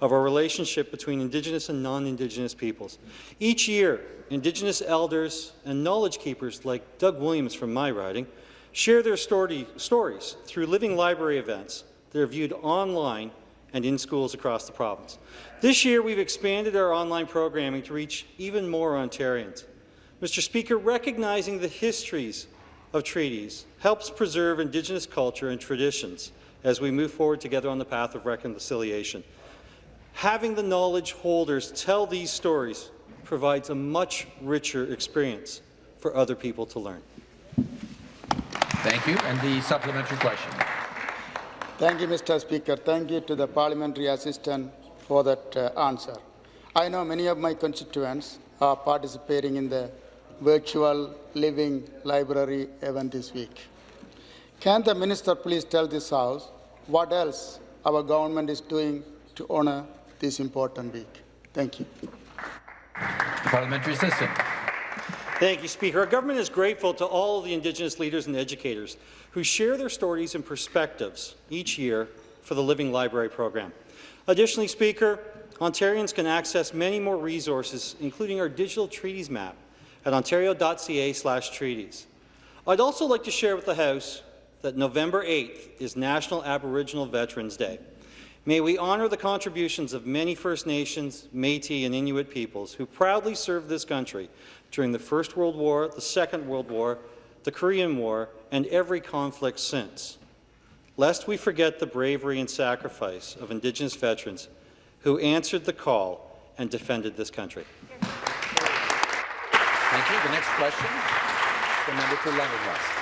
of our relationship between Indigenous and non-Indigenous peoples. Each year, Indigenous elders and knowledge keepers like Doug Williams from my riding share their story, stories through living library events that are viewed online and in schools across the province. This year, we've expanded our online programming to reach even more Ontarians. Mr. Speaker, recognizing the histories of treaties helps preserve Indigenous culture and traditions as we move forward together on the path of reconciliation. Having the knowledge holders tell these stories provides a much richer experience for other people to learn. Thank you. And the supplementary question. Thank you, Mr. Speaker. Thank you to the parliamentary assistant for that uh, answer. I know many of my constituents are participating in the virtual living library event this week. Can the minister please tell this House what else our government is doing to honour this important week? Thank you. The parliamentary assistant. Thank you, Speaker. Our government is grateful to all of the Indigenous leaders and educators who share their stories and perspectives each year for the Living Library program. Additionally, Speaker, Ontarians can access many more resources, including our digital treaties map, at ontario.ca slash treaties. I'd also like to share with the House that November 8th is National Aboriginal Veterans Day. May we honour the contributions of many First Nations, Métis and Inuit peoples who proudly served this country during the First World War, the Second World War, the Korean War, and every conflict since. Lest we forget the bravery and sacrifice of Indigenous veterans who answered the call and defended this country. Thank you. The next question, the member for West.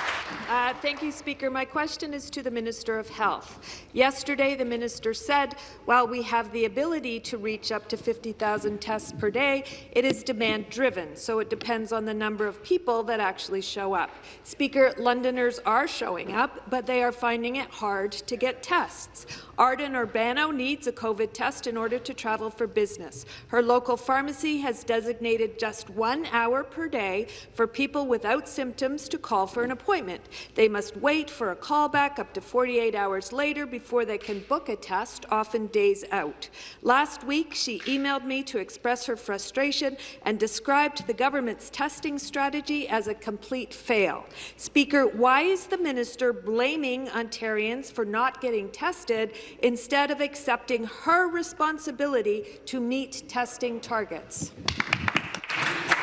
Uh, thank you, Speaker. My question is to the Minister of Health. Yesterday, the minister said, while we have the ability to reach up to 50,000 tests per day, it is demand-driven, so it depends on the number of people that actually show up. Speaker, Londoners are showing up, but they are finding it hard to get tests. Arden Urbano needs a COVID test in order to travel for business. Her local pharmacy has designated just one hour per day for people without symptoms to call for an appointment. They must wait for a callback up to 48 hours later before they can book a test, often days out. Last week, she emailed me to express her frustration and described the government's testing strategy as a complete fail. Speaker, why is the minister blaming Ontarians for not getting tested instead of accepting her responsibility to meet testing targets?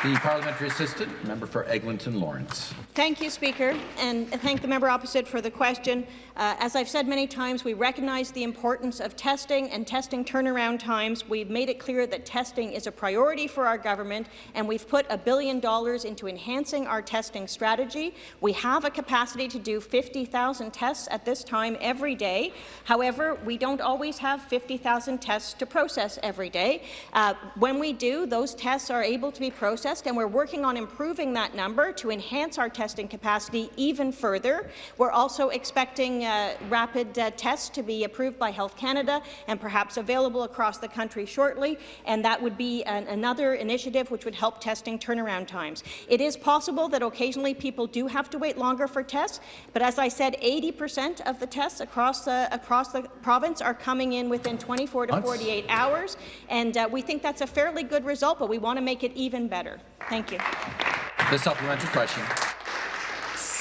The parliamentary assistant, member for Eglinton Lawrence. Thank you, Speaker, and thank the member opposite for the question. Uh, as I've said many times, we recognize the importance of testing and testing turnaround times. We've made it clear that testing is a priority for our government, and we've put a billion dollars into enhancing our testing strategy. We have a capacity to do 50,000 tests at this time every day. However, we don't always have 50,000 tests to process every day. Uh, when we do, those tests are able to be processed, and we're working on improving that number to enhance our testing capacity even further. We're also expecting uh, rapid uh, tests to be approved by Health Canada and perhaps available across the country shortly, and that would be an, another initiative which would help testing turnaround times. It is possible that occasionally people do have to wait longer for tests, but as I said, 80% of the tests across the, across the province are coming in within 24 to 48 hours, and uh, we think that's a fairly good result, but we want to make it even better. Thank you. The supplementary question.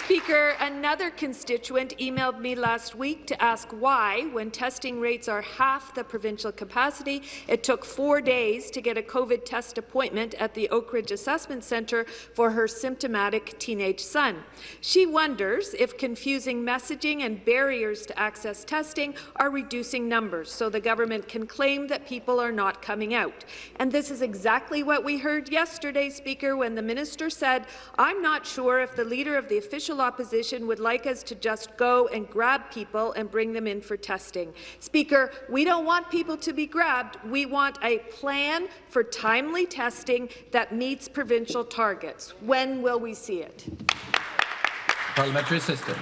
Speaker, another constituent emailed me last week to ask why, when testing rates are half the provincial capacity, it took four days to get a COVID test appointment at the Oak Ridge Assessment Centre for her symptomatic teenage son. She wonders if confusing messaging and barriers to access testing are reducing numbers so the government can claim that people are not coming out. And this is exactly what we heard yesterday, Speaker, when the minister said, I'm not sure if the leader of the official opposition would like us to just go and grab people and bring them in for testing. Speaker, we don't want people to be grabbed. We want a plan for timely testing that meets provincial targets. When will we see it? Parliamentary assistant.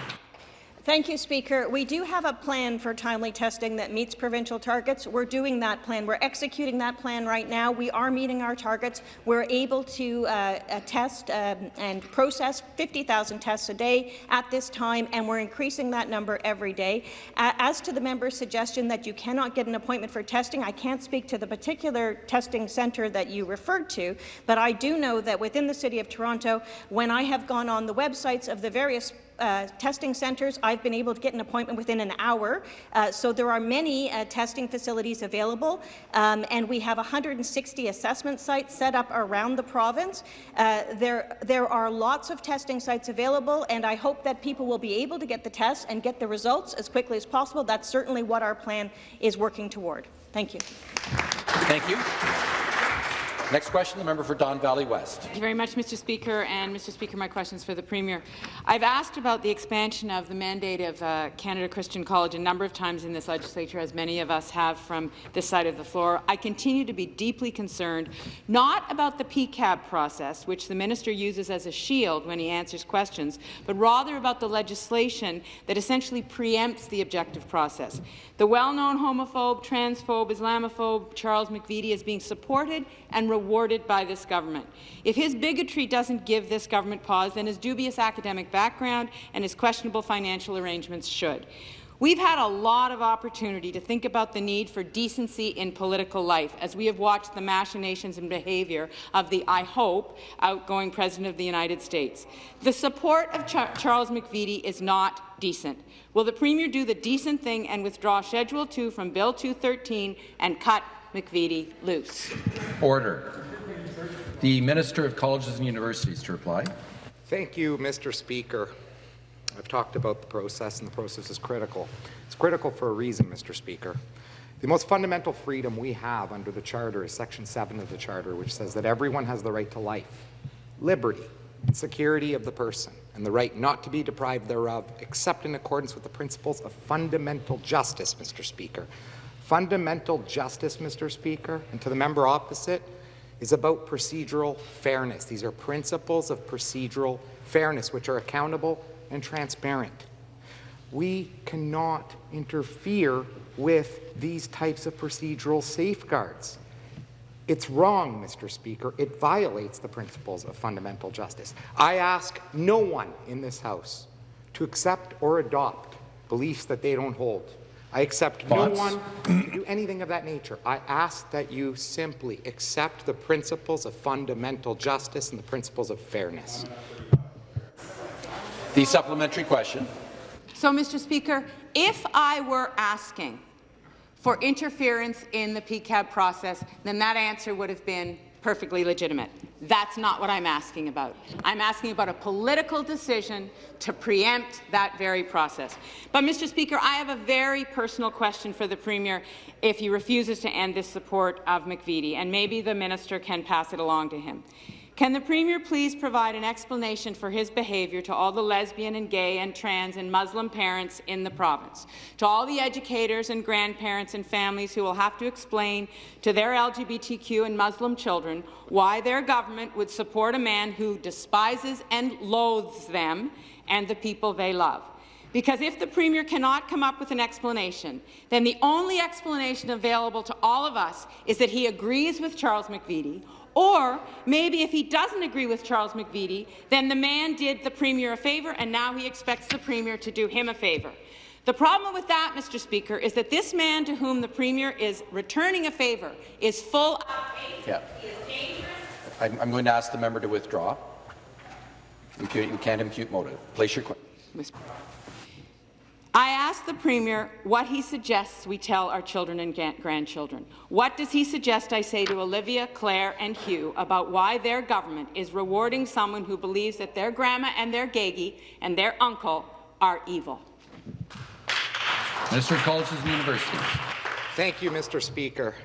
Thank you, Speaker. We do have a plan for timely testing that meets provincial targets. We're doing that plan. We're executing that plan right now. We are meeting our targets. We're able to uh, uh, test um, and process 50,000 tests a day at this time, and we're increasing that number every day. Uh, as to the member's suggestion that you cannot get an appointment for testing, I can't speak to the particular testing centre that you referred to, but I do know that within the City of Toronto, when I have gone on the websites of the various uh, testing centres, I've been able to get an appointment within an hour. Uh, so there are many uh, testing facilities available, um, and we have 160 assessment sites set up around the province. Uh, there, there are lots of testing sites available, and I hope that people will be able to get the tests and get the results as quickly as possible. That's certainly what our plan is working toward. Thank you. Thank you. Next question, the member for Don Valley West. Thank you very much, Mr. Speaker. And Mr. Speaker, my question is for the Premier. I've asked about the expansion of the mandate of uh, Canada Christian College a number of times in this legislature, as many of us have from this side of the floor. I continue to be deeply concerned, not about the PEQAB process, which the minister uses as a shield when he answers questions, but rather about the legislation that essentially preempts the objective process. The well-known homophobe, transphobe, Islamophobe Charles McVety is being supported and rewarded by this government. If his bigotry doesn't give this government pause, then his dubious academic background and his questionable financial arrangements should. We've had a lot of opportunity to think about the need for decency in political life as we have watched the machinations and behaviour of the, I hope, outgoing President of the United States. The support of Ch Charles McVety is not decent. Will the Premier do the decent thing and withdraw Schedule 2 from Bill 213 and cut McVety loose? Order. The Minister of Colleges and Universities to reply. Thank you, Mr. Speaker. I've talked about the process, and the process is critical. It's critical for a reason, Mr. Speaker. The most fundamental freedom we have under the Charter is Section 7 of the Charter, which says that everyone has the right to life, liberty, and security of the person, and the right not to be deprived thereof, except in accordance with the principles of fundamental justice, Mr. Speaker. Fundamental justice, Mr. Speaker, and to the member opposite, is about procedural fairness. These are principles of procedural fairness, which are accountable and transparent. We cannot interfere with these types of procedural safeguards. It's wrong, Mr. Speaker. It violates the principles of fundamental justice. I ask no one in this House to accept or adopt beliefs that they don't hold. I accept no one to do anything of that nature. I ask that you simply accept the principles of fundamental justice and the principles of fairness. The supplementary question. So, Mr. Speaker, if I were asking for interference in the PEQAB process, then that answer would have been perfectly legitimate. That's not what I'm asking about. I'm asking about a political decision to preempt that very process. But, Mr. Speaker, I have a very personal question for the Premier if he refuses to end this support of McVety, and maybe the minister can pass it along to him. Can the Premier please provide an explanation for his behaviour to all the lesbian and gay and trans and Muslim parents in the province, to all the educators and grandparents and families who will have to explain to their LGBTQ and Muslim children why their government would support a man who despises and loathes them and the people they love? Because if the Premier cannot come up with an explanation, then the only explanation available to all of us is that he agrees with Charles McVety or maybe if he doesn't agree with Charles McVety, then the man did the Premier a favour and now he expects the Premier to do him a favour. The problem with that, Mr. Speaker, is that this man to whom the Premier is returning a favour is full of Yeah. I'm, I'm going to ask the member to withdraw. Impute, you can't impute motive. Place your question. I asked the Premier what he suggests we tell our children and grandchildren. What does he suggest I say to Olivia, Claire and Hugh about why their government is rewarding someone who believes that their grandma and their gagey and their uncle are evil? Minister of Colleges and Universities. Thank you, Mr. Speaker.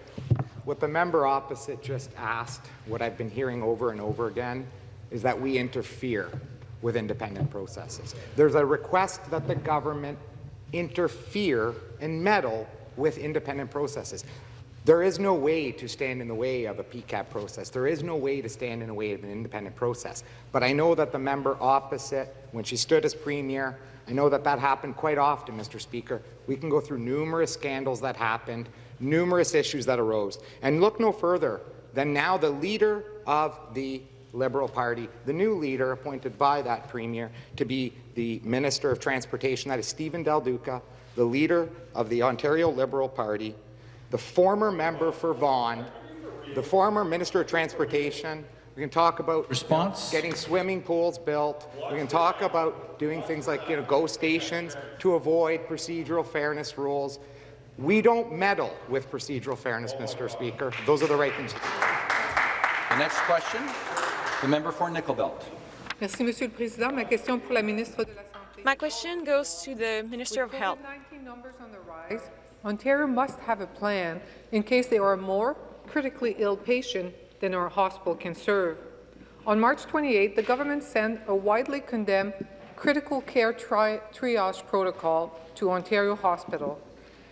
What the member opposite just asked, what I've been hearing over and over again, is that we interfere with independent processes. There's a request that the government interfere and meddle with independent processes. There is no way to stand in the way of a PEQAB process. There is no way to stand in the way of an independent process. But I know that the member opposite, when she stood as Premier, I know that that happened quite often, Mr. Speaker. We can go through numerous scandals that happened, numerous issues that arose. And look no further than now the leader of the Liberal Party, the new leader appointed by that Premier to be the Minister of Transportation, that is Stephen Del Duca, the leader of the Ontario Liberal Party, the former member for Vaughan, the former Minister of Transportation. We can talk about Response? getting swimming pools built. We can talk about doing things like you know, go stations to avoid procedural fairness rules. We don't meddle with procedural fairness, Mr. Speaker. Those are the right things. The next question, the member for Nickel Belt. Merci, Monsieur le Président. Ma question pour la ministre de la Santé. My question goes to the Minister of Health. COVID-19 numbers on the rise, Ontario must have a plan in case there are more critically ill patients than our hospital can serve. On March 28, the government sent a widely condemned critical care tri triage protocol to Ontario Hospital.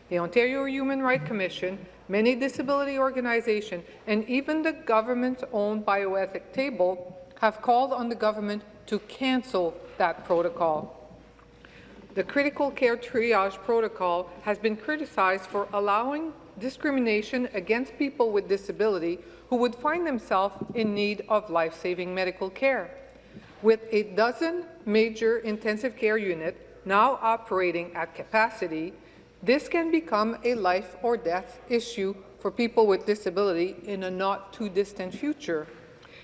The Ontario Human Rights Commission, many disability organizations, and even the government's own bioethic table have called on the government to cancel that protocol. The critical care triage protocol has been criticized for allowing discrimination against people with disability who would find themselves in need of life-saving medical care. With a dozen major intensive care units now operating at capacity, this can become a life or death issue for people with disability in a not-too-distant future.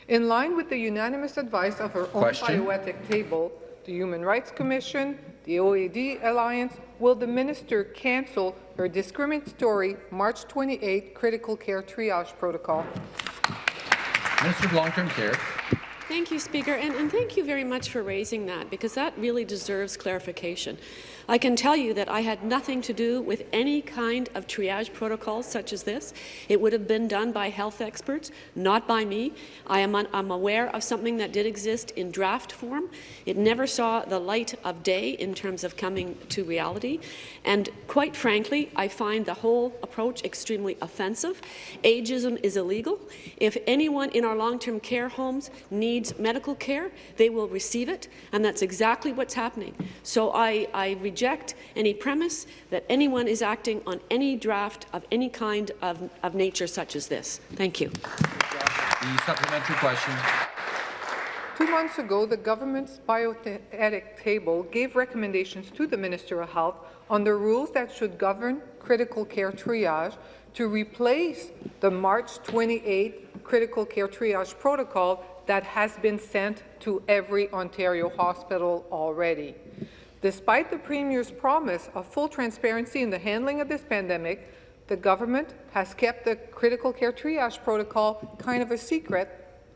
In line with the unanimous advice of our Question. own bioethic table, the Human Rights Commission, the AODA Alliance, will the minister cancel her discriminatory March 28 critical care triage protocol? Minister of Long-Term Care. Thank you, Speaker, and, and, thank you very much for raising that, because that really deserves clarification. I can tell you that I had nothing to do with any kind of triage protocol such as this. It would have been done by health experts, not by me. I am I'm aware of something that did exist in draft form. It never saw the light of day in terms of coming to reality. And quite frankly, I find the whole approach extremely offensive. Ageism is illegal. If anyone in our long-term care homes needs medical care, they will receive it, and that's exactly what's happening. So I, I reject any premise that anyone is acting on any draft of any kind of, of nature such as this. Thank you. The supplementary question. Two months ago, the government's bioethic table gave recommendations to the Minister of Health on the rules that should govern critical care triage to replace the March 28 critical care triage protocol that has been sent to every Ontario hospital already. Despite the Premier's promise of full transparency in the handling of this pandemic, the government has kept the critical care triage protocol kind of a secret.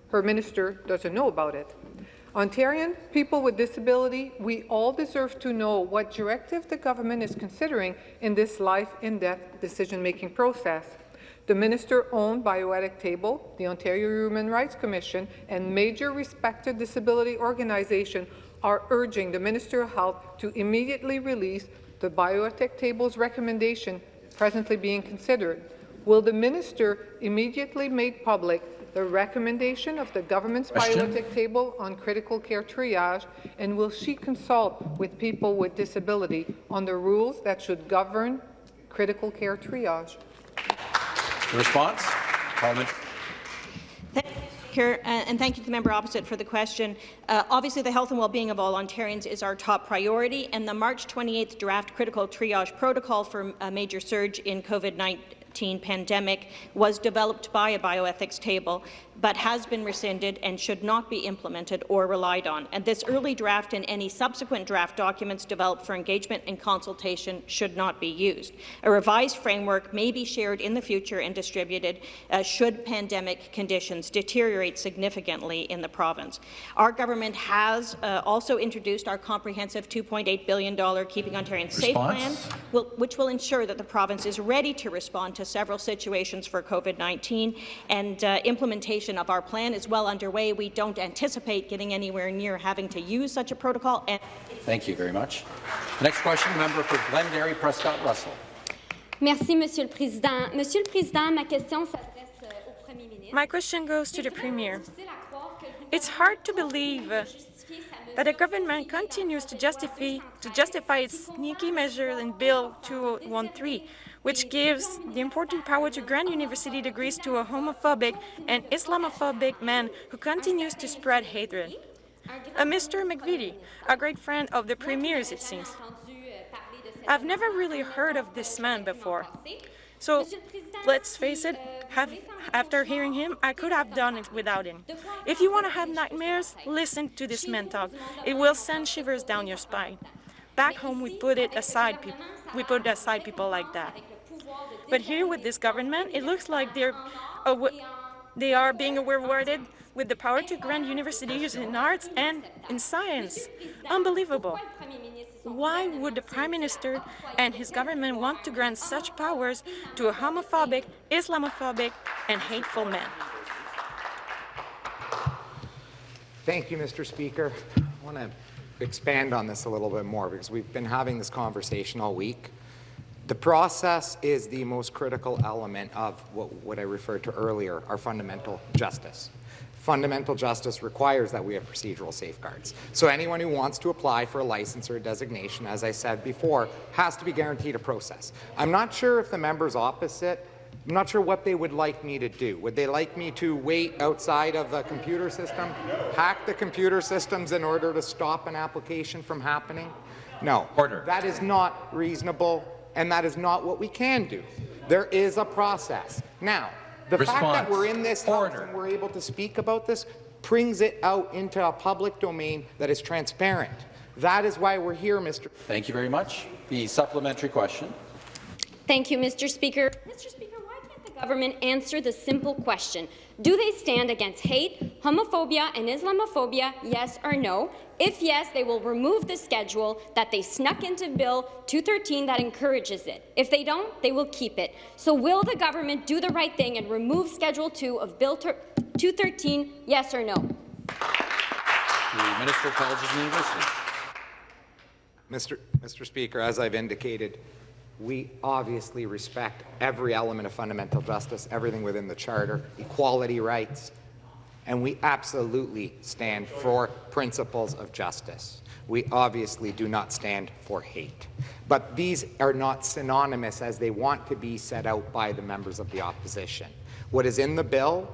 Her minister doesn't know about it. Ontarian people with disability, we all deserve to know what directive the government is considering in this life and death decision-making process. The minister-owned bioethic table, the Ontario Human Rights Commission, and major respected disability organizations are urging the Minister of Health to immediately release the bioethic table's recommendation presently being considered. Will the minister immediately make public the recommendation of the government's Question. bioethic table on critical care triage, and will she consult with people with disability on the rules that should govern critical care triage? The response? Parliament. Speaker, and thank you to the member opposite for the question. Uh, obviously, the health and well-being of all Ontarians is our top priority, and the March 28th draft critical triage protocol for a major surge in COVID-19 pandemic was developed by a bioethics table. But has been rescinded and should not be implemented or relied on. And this early draft and any subsequent draft documents developed for engagement and consultation should not be used. A revised framework may be shared in the future and distributed uh, should pandemic conditions deteriorate significantly in the province. Our government has uh, also introduced our comprehensive $2.8 billion Keeping Ontarians Safe plan, will, which will ensure that the province is ready to respond to several situations for COVID-19 and uh, implementation of our plan is well underway. We don't anticipate getting anywhere near having to use such a protocol. Thank you very much. The next question, member for Glengarry Prescott Russell. Merci, Monsieur le Président. Monsieur le Président, ma question s'adresse euh, au Premier ministre. My question goes to the Premier. It's hard to believe that the government continues to justify, to justify its sneaky measure in Bill 213, which gives the important power to grant university degrees to a homophobic and Islamophobic man who continues to spread hatred. A Mr. McVety, a great friend of the Premier's, it seems. I've never really heard of this man before. So, let's face it, have, after hearing him, I could have done it without him. If you want to have nightmares, listen to this man talk. It will send shivers down your spine. Back home, we put it aside, we put aside people like that. But here with this government, it looks like they're, they are being rewarded with the power to grant universities in arts and in science. Unbelievable. Why would the Prime Minister and his government want to grant such powers to a homophobic, Islamophobic, and hateful man? Thank you, Mr. Speaker. I want to expand on this a little bit more because we've been having this conversation all week. The process is the most critical element of what, what I referred to earlier, our fundamental justice fundamental justice requires that we have procedural safeguards. So anyone who wants to apply for a license or a designation, as I said before, has to be guaranteed a process. I'm not sure if the members opposite I'm not sure what they would like me to do. Would they like me to wait outside of the computer system, hack the computer systems in order to stop an application from happening? No. Order. That is not reasonable, and that is not what we can do. There is a process. Now, the Response. fact that we're in this house Order. and we're able to speak about this brings it out into a public domain that is transparent. That is why we're here, Mr. Thank you very much. The supplementary question. Thank you, Mr. Speaker. Mr. government answer the simple question? Do they stand against hate, homophobia, and Islamophobia, yes or no? If yes, they will remove the schedule that they snuck into Bill 213 that encourages it. If they don't, they will keep it. So will the government do the right thing and remove Schedule 2 of Bill 213, yes or no? The Minister of Colleges and Universities. Mr. Mr. Speaker, as I've indicated, we obviously respect every element of fundamental justice, everything within the Charter, equality rights, and we absolutely stand for principles of justice. We obviously do not stand for hate. But these are not synonymous as they want to be set out by the members of the opposition. What is in the bill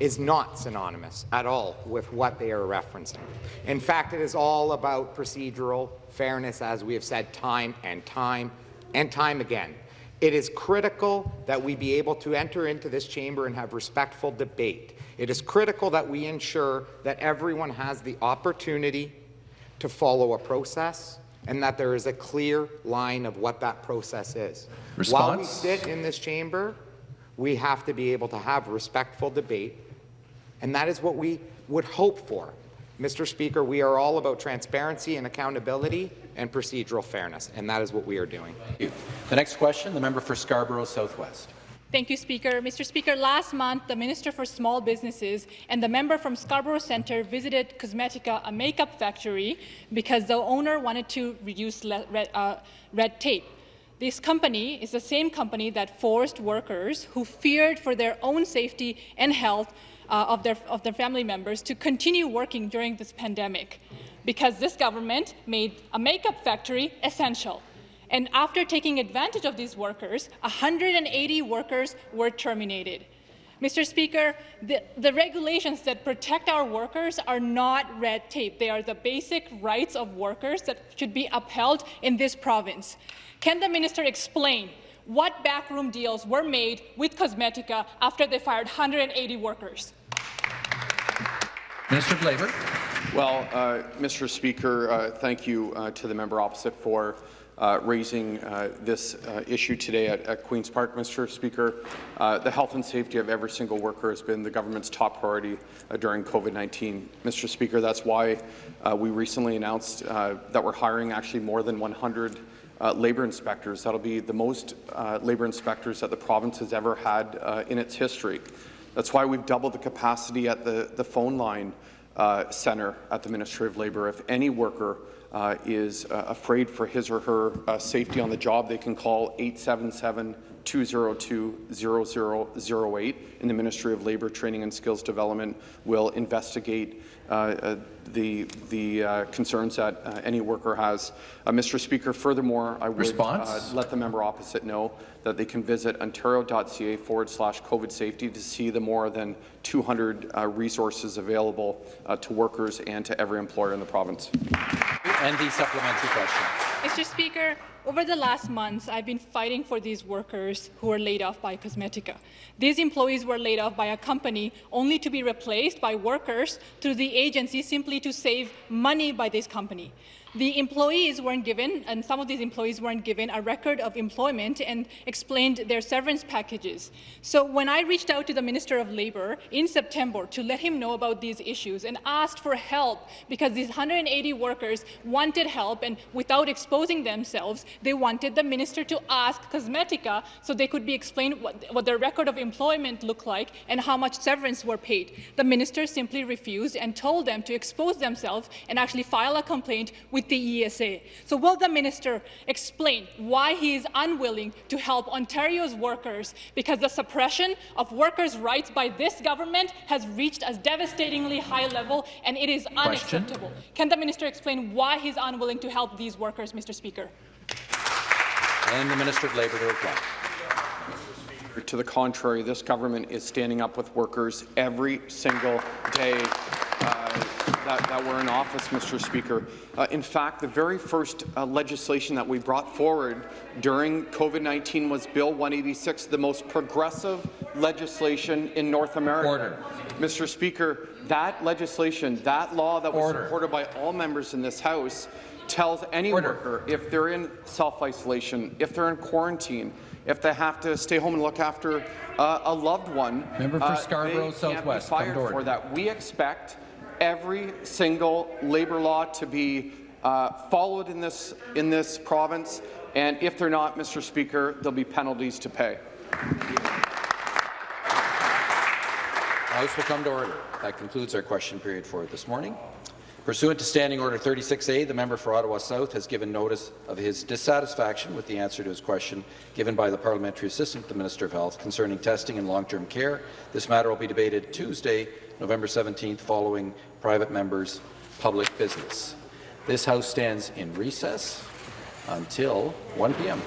is not synonymous at all with what they are referencing. In fact, it is all about procedural fairness, as we have said time and time and time again. It is critical that we be able to enter into this chamber and have respectful debate. It is critical that we ensure that everyone has the opportunity to follow a process and that there is a clear line of what that process is. Response? While we sit in this chamber, we have to be able to have respectful debate, and that is what we would hope for. Mr. Speaker, we are all about transparency and accountability and procedural fairness, and that is what we are doing. The next question, the member for Scarborough Southwest. Thank you, Speaker. Mr. Speaker, last month, the Minister for Small Businesses and the member from Scarborough Centre visited Cosmetica, a makeup factory, because the owner wanted to reduce red, uh, red tape. This company is the same company that forced workers who feared for their own safety and health uh, of, their, of their family members to continue working during this pandemic because this government made a makeup factory essential. And after taking advantage of these workers, 180 workers were terminated. Mr. Speaker, the, the, regulations that protect our workers are not red tape. They are the basic rights of workers that should be upheld in this province. Can the minister explain What backroom deals were made with Cosmetica after they fired 180 workers? Minister of Labour. Well, uh, Mr. Speaker, uh, thank you uh, to the member opposite for uh, raising uh, this uh, issue today at, at, Queen's Park, Mr. Speaker. the health and safety of every single worker has been the government's top priority during COVID-19. Mr. Speaker, that's why we recently announced that we're hiring actually more than 100 uh, labour inspectors. That'll be the most uh, labour inspectors that the province has ever had uh, in its history. That's why we've doubled the capacity at the, the phone line uh, center at the Ministry of Labour. If any worker uh, is uh, afraid for his or her uh, safety on the job, they can call 877 202 0008 and the Ministry of Labour Training and Skills Development will investigate uh, uh, the, the uh, concerns that uh, any worker has. Uh, Mr. Speaker, furthermore, I would uh, let the member opposite know that they can visit ontario.ca forward slash COVID safety to see the more than 200 uh, resources available uh, to workers and to every employer in the province. And the supplementary question. Mr. Speaker, over the last months, I've been fighting for these workers who were laid off by Cosmetica. These employees were laid off by a company only to be replaced by workers through the agency simply to save money by this company the employees weren't given, and some of these employees weren't given a record of employment and explained their severance packages. So when I reached out to the Minister of Labour in September to let him know about these issues and asked for help because these 180 workers wanted help and without exposing themselves, they wanted the minister to ask Cosmetica so they could be explained what, what their record of employment looked like and how much severance were paid. The minister simply refused and told them to expose themselves and actually file a complaint with with the ESA. So will the minister explain why he is unwilling to help Ontario's workers because the suppression of workers' rights by this government has reached a devastatingly high level and it is unacceptable. Question. Can the minister explain why he's unwilling to help these workers, Mr. Speaker? And the Minister of Labour to reply. To the contrary, this government is standing up with workers every single day that, that were in office, Mr. Speaker. Uh, in fact, the very first uh, legislation that we brought forward during COVID-19 was Bill 186, the most progressive legislation in North America. Order. Mr. Speaker, that legislation, that law that was Order. supported by all members in this House, tells any Order. worker if they're in self-isolation, if they're in quarantine, if they have to stay home and look after uh, a loved one, Member for Scarborough uh, Southwest, fired for that. We expect every single labour law to be uh, followed in this, in this province, and if they're not, Mr. Speaker, there'll be penalties to pay. House will come to order. That concludes our question period for this morning. Pursuant to Standing Order 36A, the member for Ottawa South has given notice of his dissatisfaction with the answer to his question given by the Parliamentary Assistant to the Minister of Health concerning testing and long-term care. This matter will be debated Tuesday, November 17th, following private members' public business. This House stands in recess until 1 p.m.